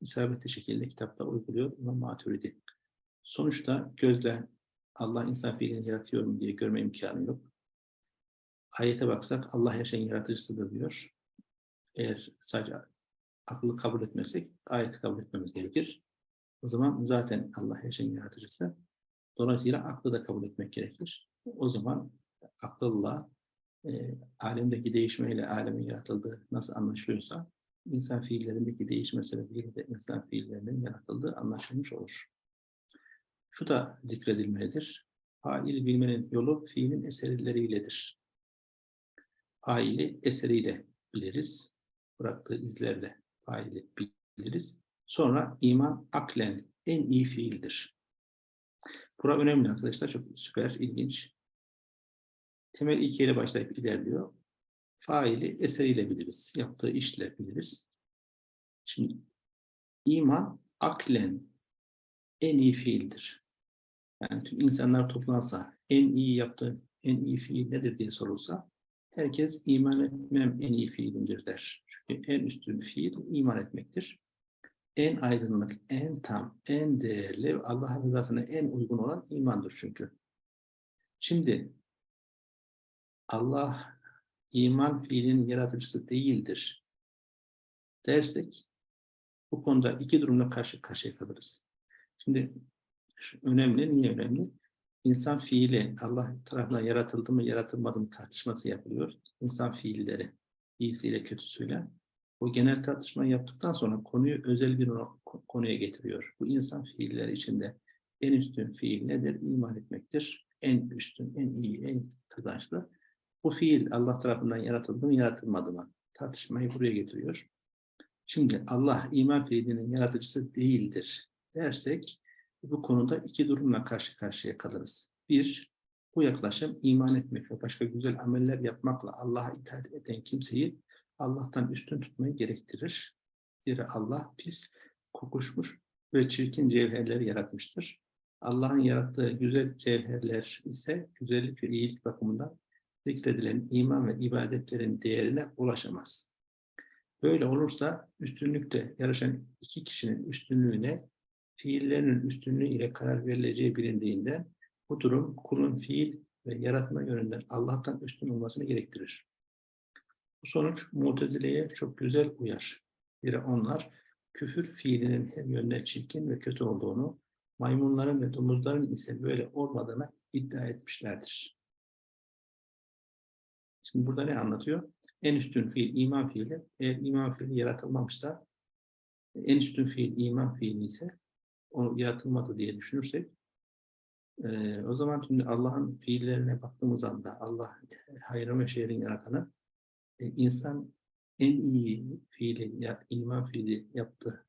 isabetli şekilde kitapta uyguluyor İmam Maturidi. Sonuçta gözle Allah insan fiilini yaratıyor mu diye görme imkanı yok. Ayete baksak Allah her şeyin yaratıcısıdır diyor. Eğer sadece aklı kabul etmezsek ayeti kabul etmemiz gerekir. O zaman zaten Allah her şeyin yaratıcısı. Dolayısıyla aklı da kabul etmek gerekir. O zaman akılla e, alemdeki değişmeyle alemin yaratıldığı nasıl anlaşılıyorsa insan fiillerindeki değişme sebebiyle de insan fiillerinin yaratıldığı anlaşılmış olur. Şu da zikredilmelidir. Fail bilmenin yolu fiilin eserleriyledir. Faili eseriyle biliriz. Bıraktığı izlerle faili biliriz. Sonra iman aklen en iyi fiildir. Bura önemli arkadaşlar. Çok süper, ilginç. Temel ilkeyle başlayıp ilerliyor. Faili eseriyle biliriz. Yaptığı işle biliriz. Şimdi iman aklen en iyi fiildir. Yani tüm insanlar toplansa en iyi yaptığı en iyi fiil nedir diye sorulsa herkes iman etmem en iyi fiilimdir der. Çünkü en üstün fiil iman etmektir en aydınlık, en tam, en değerli, Allah'ın rızasına en uygun olan imandır çünkü. Şimdi Allah iman fiilinin yaratıcısı değildir dersek bu konuda iki durumla karşı karşıya kalırız. Şimdi önemli, niye önemli? İnsan fiili Allah tarafından yaratıldı mı, yaratılmadı mı tartışması yapılıyor. İnsan fiilleri, iyisiyle kötüsüyle. Bu genel tartışma yaptıktan sonra konuyu özel bir konuya getiriyor. Bu insan fiiller içinde en üstün fiil nedir? İman etmektir. En üstün, en iyi, en kazançlı. Bu fiil Allah tarafından yaratıldı mı, yaratılmadı mı? Tartışmayı buraya getiriyor. Şimdi Allah iman fiilinin yaratıcısı değildir dersek bu konuda iki durumla karşı karşıya kalırız. Bir, bu yaklaşım iman etmek ve başka güzel ameller yapmakla Allah'a itaat eden kimseyi Allah'tan üstün tutmayı gerektirir. Zira Allah pis, kokuşmuş ve çirkin cevherleri yaratmıştır. Allah'ın yarattığı güzel cevherler ise güzellik ve iyilik bakımından zikredilen iman ve ibadetlerin değerine ulaşamaz. Böyle olursa üstünlükte yarışan iki kişinin üstünlüğüne fiillerinin üstünlüğü ile karar verileceği bilindiğinden bu durum kulun fiil ve yaratma yönünden Allah'tan üstün olmasını gerektirir. Bu sonuç Mutezile'ye çok güzel uyar. Biri onlar küfür fiilinin her yönden çirkin ve kötü olduğunu, maymunların ve domuzların ise böyle olmadığını iddia etmişlerdir. Şimdi burada ne anlatıyor? En üstün fiil iman fiili. Eğer iman fiili yaratılmamışsa, en üstün fiil iman fiili ise o yaratılmadı diye düşünürsek, e, o zaman şimdi Allah'ın fiillerine baktığımız anda Allah hayrı ve şehrin yaratanı e, insan en iyi fiili, ya, iman fiili yaptı.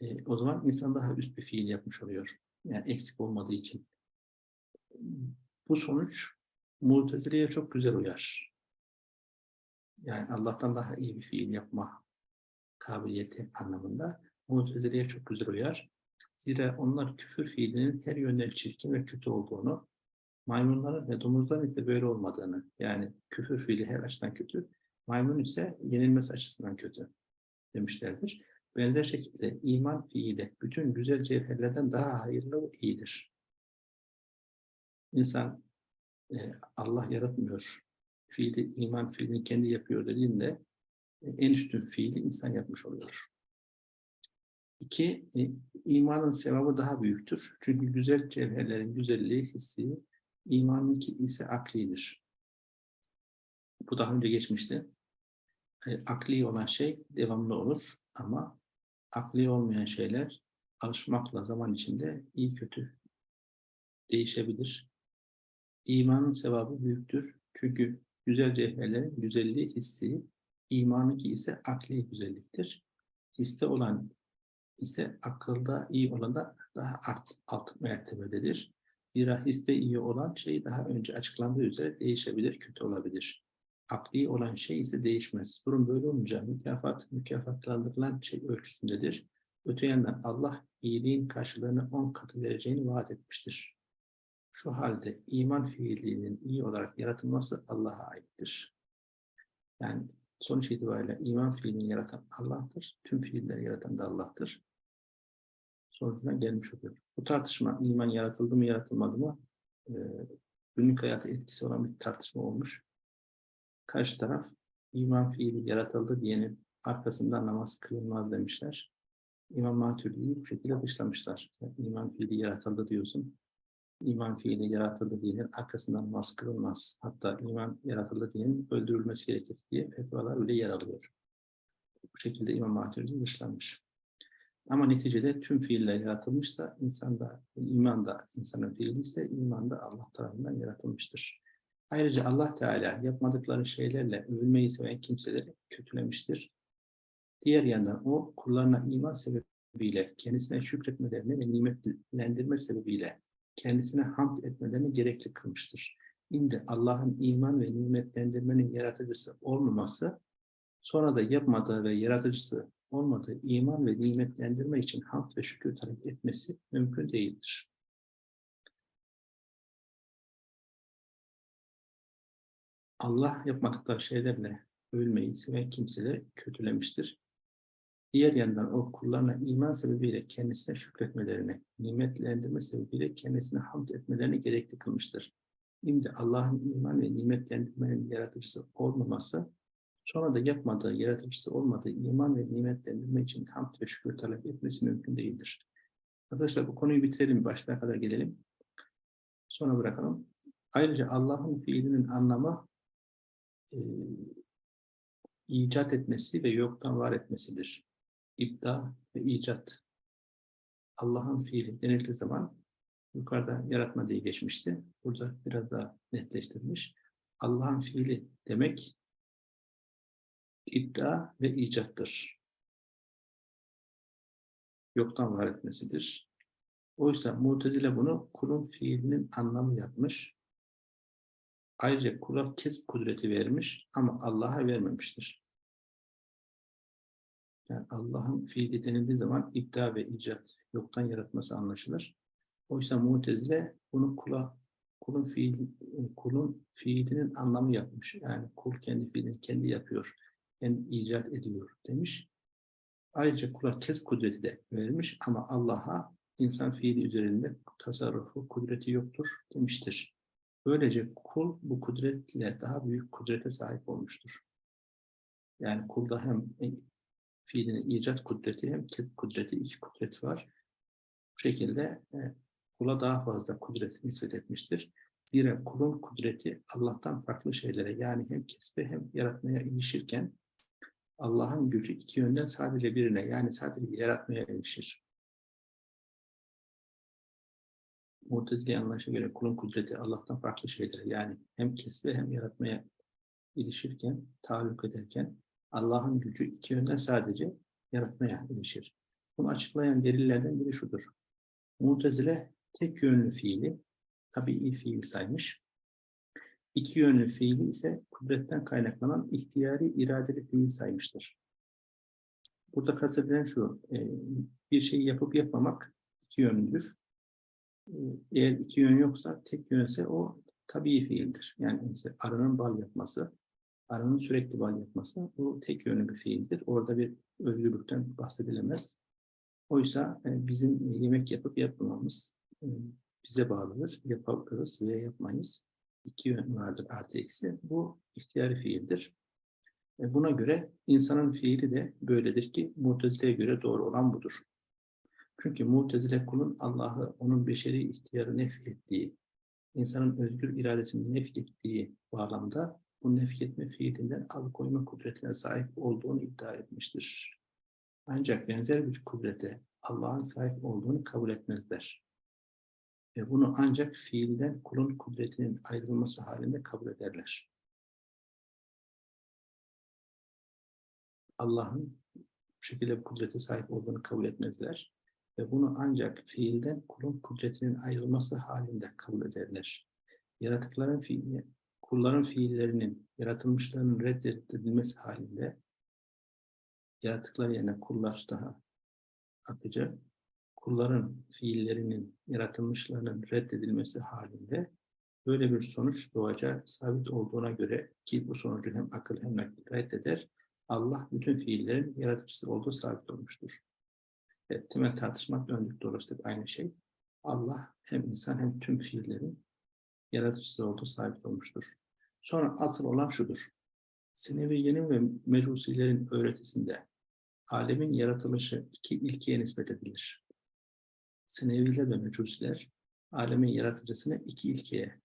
E, o zaman insan daha üst bir fiil yapmış oluyor. Yani eksik olmadığı için. Bu sonuç Mutezile'ye çok güzel uyar. yani Allah'tan daha iyi bir fiil yapma kabiliyeti anlamında Mu'tezile'ye çok güzel uyar. Zira onlar küfür fiilinin her yönden çirkin ve kötü olduğunu, maymunların ve domuzların ise böyle olmadığını, yani küfür fiili her açıdan kötü, maymun ise yenilmesi açısından kötü demişlerdir. Benzer şekilde iman fiili bütün güzel cevherlerden daha hayırlı ve iyidir. İnsan e, Allah yaratmıyor, fiili, iman fiilini kendi yapıyor dediğinde e, en üstün fiili insan yapmış oluyor. İki, e, imanın sevabı daha büyüktür. Çünkü güzel cevherlerin güzelliği hissi, imanınki ise aklidir. Bu daha önce geçmişti. Akli olan şey devamlı olur ama akli olmayan şeyler alışmakla zaman içinde iyi kötü değişebilir. İmanın sevabı büyüktür. Çünkü güzel cevherlerin güzelliği hissi, imanınki ise akli güzelliktir. Histe olan ise akılda iyi olan da daha alt, alt mertebededir. Zira histe iyi olan şey daha önce açıklandığı üzere değişebilir, kötü olabilir. Akli olan şey ise değişmez. Durum böyle olunca mükafat, mükafatlandırılan şey ölçüsündedir. Öte yandan Allah iyiliğin karşılığını on katı vereceğini vaat etmiştir. Şu halde iman fiilinin iyi olarak yaratılması Allah'a aittir. Yani sonuç itibariyle iman fiilini yaratan Allah'tır. Tüm fiilleri yaratan da Allah'tır. Sonucuna gelmiş oluyor. Bu tartışma iman yaratıldı mı yaratılmadı mı e, günlük hayata etkisi olan bir tartışma olmuş. Karşı taraf iman fiili yaratıldı diyenin arkasından namaz kılınmaz demişler. İmam Maturidi'yi bu şekilde dışlamışlar. Sen iman fiili yaratıldı diyorsun. İman fiili yaratıldı diyenin arkasından namaz. Hatta iman yaratıldı diyenin öldürülmesi gerekir diye fetvalar öyle yer alıyor. Bu şekilde İmam Maturidi dışlanmış. Ama neticede tüm fiiller yaratılmışsa insanda, iman da insanın fiili ise iman da Allah tarafından yaratılmıştır. Ayrıca Allah Teala yapmadıkları şeylerle övülmeyi seven kimseleri kötülemiştir. Diğer yandan o kullarına iman sebebiyle kendisine şükretmelerini ve nimetlendirme sebebiyle kendisine hamd etmelerini gerekli kılmıştır. Şimdi Allah'ın iman ve nimetlendirmenin yaratıcısı olmaması, sonra da yapmadığı ve yaratıcısı olmadığı iman ve nimetlendirme için hamd ve şükür talep etmesi mümkün değildir. Allah yapmadıkları şeylerle ölmeyi seven kimseleri kötülemiştir. Diğer yandan o kullarına iman sebebiyle kendisine şükretmelerini, nimetlendirme sebebiyle kendisine hamd etmelerini gerekli kılmıştır. Şimdi Allah'ın iman ve nimetlendirmenin yaratıcısı olmaması, sonra da yapmadığı, yaratıcısı olmadığı iman ve nimetlendirme için hamd ve şükür talep etmesi mümkün değildir. Arkadaşlar bu konuyu bitirelim, başlığa kadar gelelim. Sonra bırakalım. Ayrıca Allah'ın fiilinin anlamı e, icat etmesi ve yoktan var etmesidir ibda ve icat. Allah'ın fiili denildiği zaman yukarıda yaratma diye geçmişti. Burada biraz daha netleştirilmiş. Allah'ın fiili demek iddia ve icattır. Yoktan var etmesidir. Oysa Mu'tezile bunu kulun fiilinin anlamı yapmış. Ayrıca kula kesp kudreti vermiş ama Allah'a vermemiştir. Yani Allah'ın fiili denildiği zaman iddia ve icat yoktan yaratması anlaşılır. Oysa Mu'tezile bunu kula kulun fiil kulun fiilinin anlamı yapmış. Yani kul kendi fiilini kendi yapıyor, kendi icat ediyor demiş. Ayrıca kula kes kudreti de vermiş ama Allah'a insan fiili üzerinde tasarrufu, kudreti yoktur demiştir. Böylece kul bu kudretle daha büyük kudrete sahip olmuştur. Yani kulda hem fiilinin icat kudreti hem kesb kudreti, iki kudret var. Bu şekilde e, kula daha fazla kudret nispet etmiştir. Zira kulun kudreti Allah'tan farklı şeylere yani hem kesbe hem yaratmaya ilişirken Allah'ın gücü iki yönden sadece birine yani sadece yaratmaya ilişir. Mu'tezile anlayışa göre kulun kudreti Allah'tan farklı şeylere yani hem kesbe hem yaratmaya ilişirken, taalluk ederken Allah'ın gücü iki yönden sadece yaratmaya ilişir. Bunu açıklayan delillerden biri şudur. Mu'tezile tek yönlü fiili tabii fiil saymış. İki yönlü fiili ise kudretten kaynaklanan ihtiyari iradeli fiil saymıştır. Burada kastedilen şu, e, bir şeyi yapıp yapmamak iki yönlüdür. E, Eğer iki yön yoksa, tek yönse o tabii fiildir. Yani mesela arının bal yapması, arının sürekli bal yapması bu tek yönlü bir fiildir. Orada bir özgürlükten bahsedilemez. Oysa e, bizim yemek yapıp yapmamamız e, bize bağlıdır. Yaparız veya yapmayız. İki yön vardır artı eksi. Bu ihtiyari fiildir. E, Buna göre insanın fiili de böyledir ki Mutezile'ye göre doğru olan budur. Çünkü Mutezile kulun Allah'ı onun beşeri ihtiyarı nef ettiği, insanın özgür iradesini nef ettiği bağlamda bu nef etme fiilinden alıkoyma kudretine sahip olduğunu iddia etmiştir. Ancak benzer bir kudrete Allah'ın sahip olduğunu kabul etmezler. Ve bunu ancak fiilden kulun kudretinin ayrılması halinde kabul ederler. Allah'ın bu şekilde bir kudrete sahip olduğunu kabul etmezler. Ve bunu ancak fiilden kulun kudretinin ayrılması halinde kabul ederler. Yaratıkların fiili, kulların fiillerinin, yaratılmışlarının reddedilmesi halinde yaratıklar yerine kullar daha akıcı, kulların fiillerinin, yaratılmışlarının reddedilmesi halinde böyle bir sonuç doğacağı sabit olduğuna göre ki bu sonucu hem akıl hem nakil reddeder, Allah bütün fiillerin yaratıcısı olduğu sabit olmuştur. Evet, temel tartışmak döndük dolaştık aynı şey. Allah hem insan hem tüm fiillerin yaratıcısı olduğu sabit olmuştur. Sonra asıl olan şudur. Seneviyenin ve Mecusilerin öğretisinde alemin yaratılışı iki ilkeye nispet edilir. Seneviler ve Mecusiler alemin yaratıcısını iki ilkeye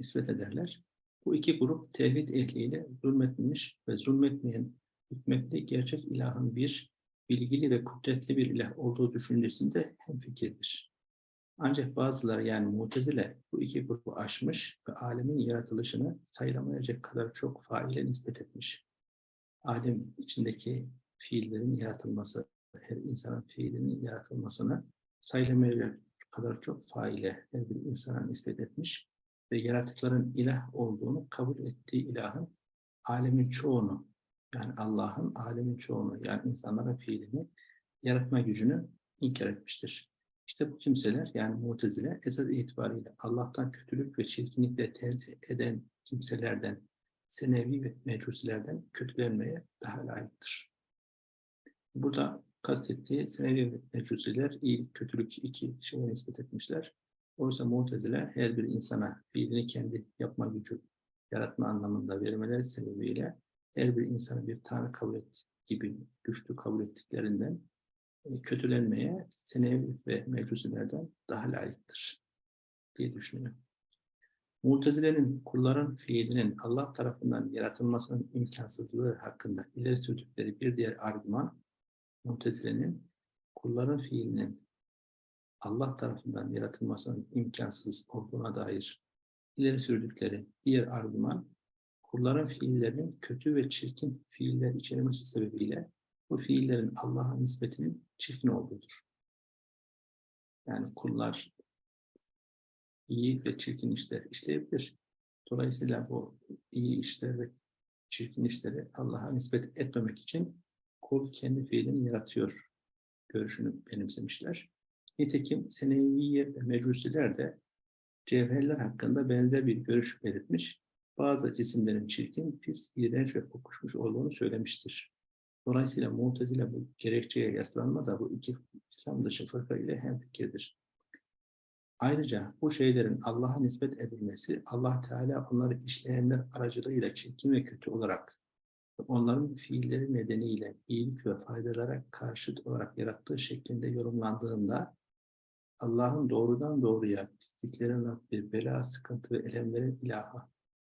nispet ederler. Bu iki grup tevhid ehliyle zulmetmemiş ve zulmetmeyen hikmetli gerçek ilahın bir bilgili ve kudretli bir ilah olduğu düşüncesinde hemfikirdir. Ancak bazıları yani mutezile bu iki grubu aşmış ve alemin yaratılışını sayılamayacak kadar çok faile nispet etmiş. Alem içindeki fiillerin yaratılması, her insanın fiilinin yaratılmasını sayılamayacak kadar çok faile her bir insana nispet etmiş ve yaratıkların ilah olduğunu kabul ettiği ilahın alemin çoğunu yani Allah'ın alemin çoğunu yani insanların fiilini yaratma gücünü inkar etmiştir. İşte bu kimseler yani mutezile esas itibariyle Allah'tan kötülük ve çirkinlikle tenzih eden kimselerden, senevi ve mecusilerden kötülenmeye daha layıktır. Burada kastettiği senevi ve mecusiler iyi, kötülük iki şeye nispet etmişler. Oysa mutezile her bir insana fiilini kendi yapma gücü yaratma anlamında vermeleri sebebiyle her bir insanı bir tanrı kabul et gibi güçlü kabul ettiklerinden kötülenmeye senevi ve mecusilerden daha layıktır diye düşünüyorum. Mutezile'nin kulların fiilinin Allah tarafından yaratılmasının imkansızlığı hakkında ileri sürdükleri bir diğer argüman, Mutezile'nin kulların fiilinin Allah tarafından yaratılmasının imkansız olduğuna dair ileri sürdükleri diğer argüman, kulların fiillerinin kötü ve çirkin fiiller içermesi sebebiyle bu fiillerin Allah'a nispetinin çirkin olduğudur. Yani kullar iyi ve çirkin işler işleyebilir. Dolayısıyla bu iyi işler ve çirkin işleri Allah'a nispet etmemek için kul kendi fiilini yaratıyor görüşünü benimsemişler. Nitekim Seneviye ve Mecusiler de cevherler hakkında benzer bir görüş belirtmiş, bazı cisimlerin çirkin, pis, iğrenç ve kokuşmuş olduğunu söylemiştir. Dolayısıyla Mu'tezile bu gerekçeye yaslanma da bu iki İslam dışı fırka ile hemfikirdir. Ayrıca bu şeylerin Allah'a nispet edilmesi, Allah Teala onları işleyenler aracılığıyla çirkin ve kötü olarak onların fiilleri nedeniyle iyilik ve faydalara karşıt olarak yarattığı şeklinde yorumlandığında Allah'ın doğrudan doğruya pisliklerin Rabbi, bela, sıkıntı ve elemlerin ilahı,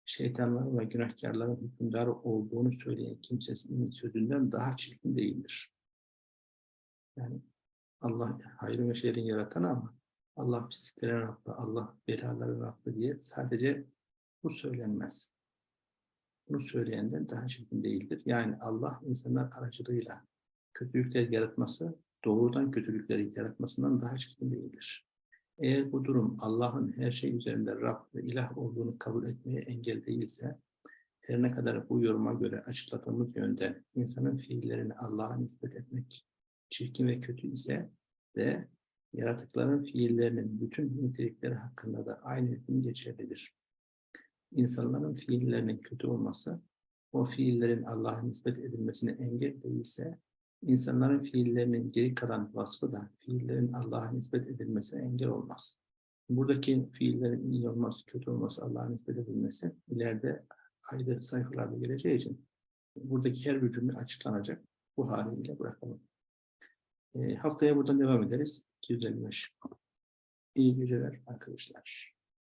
şeytanların ve günahkarların hükümdarı olduğunu söyleyen kimsesinin sözünden daha çirkin değildir. Yani Allah hayrı ve şerrin yaratanı ama Allah pisliklerin Rabbi, Allah belaların Rabbi diye sadece bu söylenmez. Bunu söyleyenden daha çirkin değildir. Yani Allah insanlar aracılığıyla kötülükler yaratması doğrudan kötülükleri yaratmasından daha çirkin değildir. Eğer bu durum Allah'ın her şey üzerinde Rab ve ilah olduğunu kabul etmeye engel değilse, her ne kadar bu yoruma göre açıkladığımız yönde insanın fiillerini Allah'a nispet etmek çirkin ve kötü ise de yaratıkların fiillerinin bütün nitelikleri hakkında da aynı hüküm geçerlidir. İnsanların fiillerinin kötü olması, o fiillerin Allah'a nispet edilmesine engel değilse, insanların fiillerinin geri kalan vasfı da fiillerin Allah'a nispet edilmesine engel olmaz. Buradaki fiillerin iyi olması, kötü olması, Allah'a nispet edilmesi ileride ayrı sayfalarda geleceği için buradaki her bir cümle açıklanacak. Bu haliyle bırakalım. E, haftaya buradan devam ederiz. 255. İyi geceler arkadaşlar.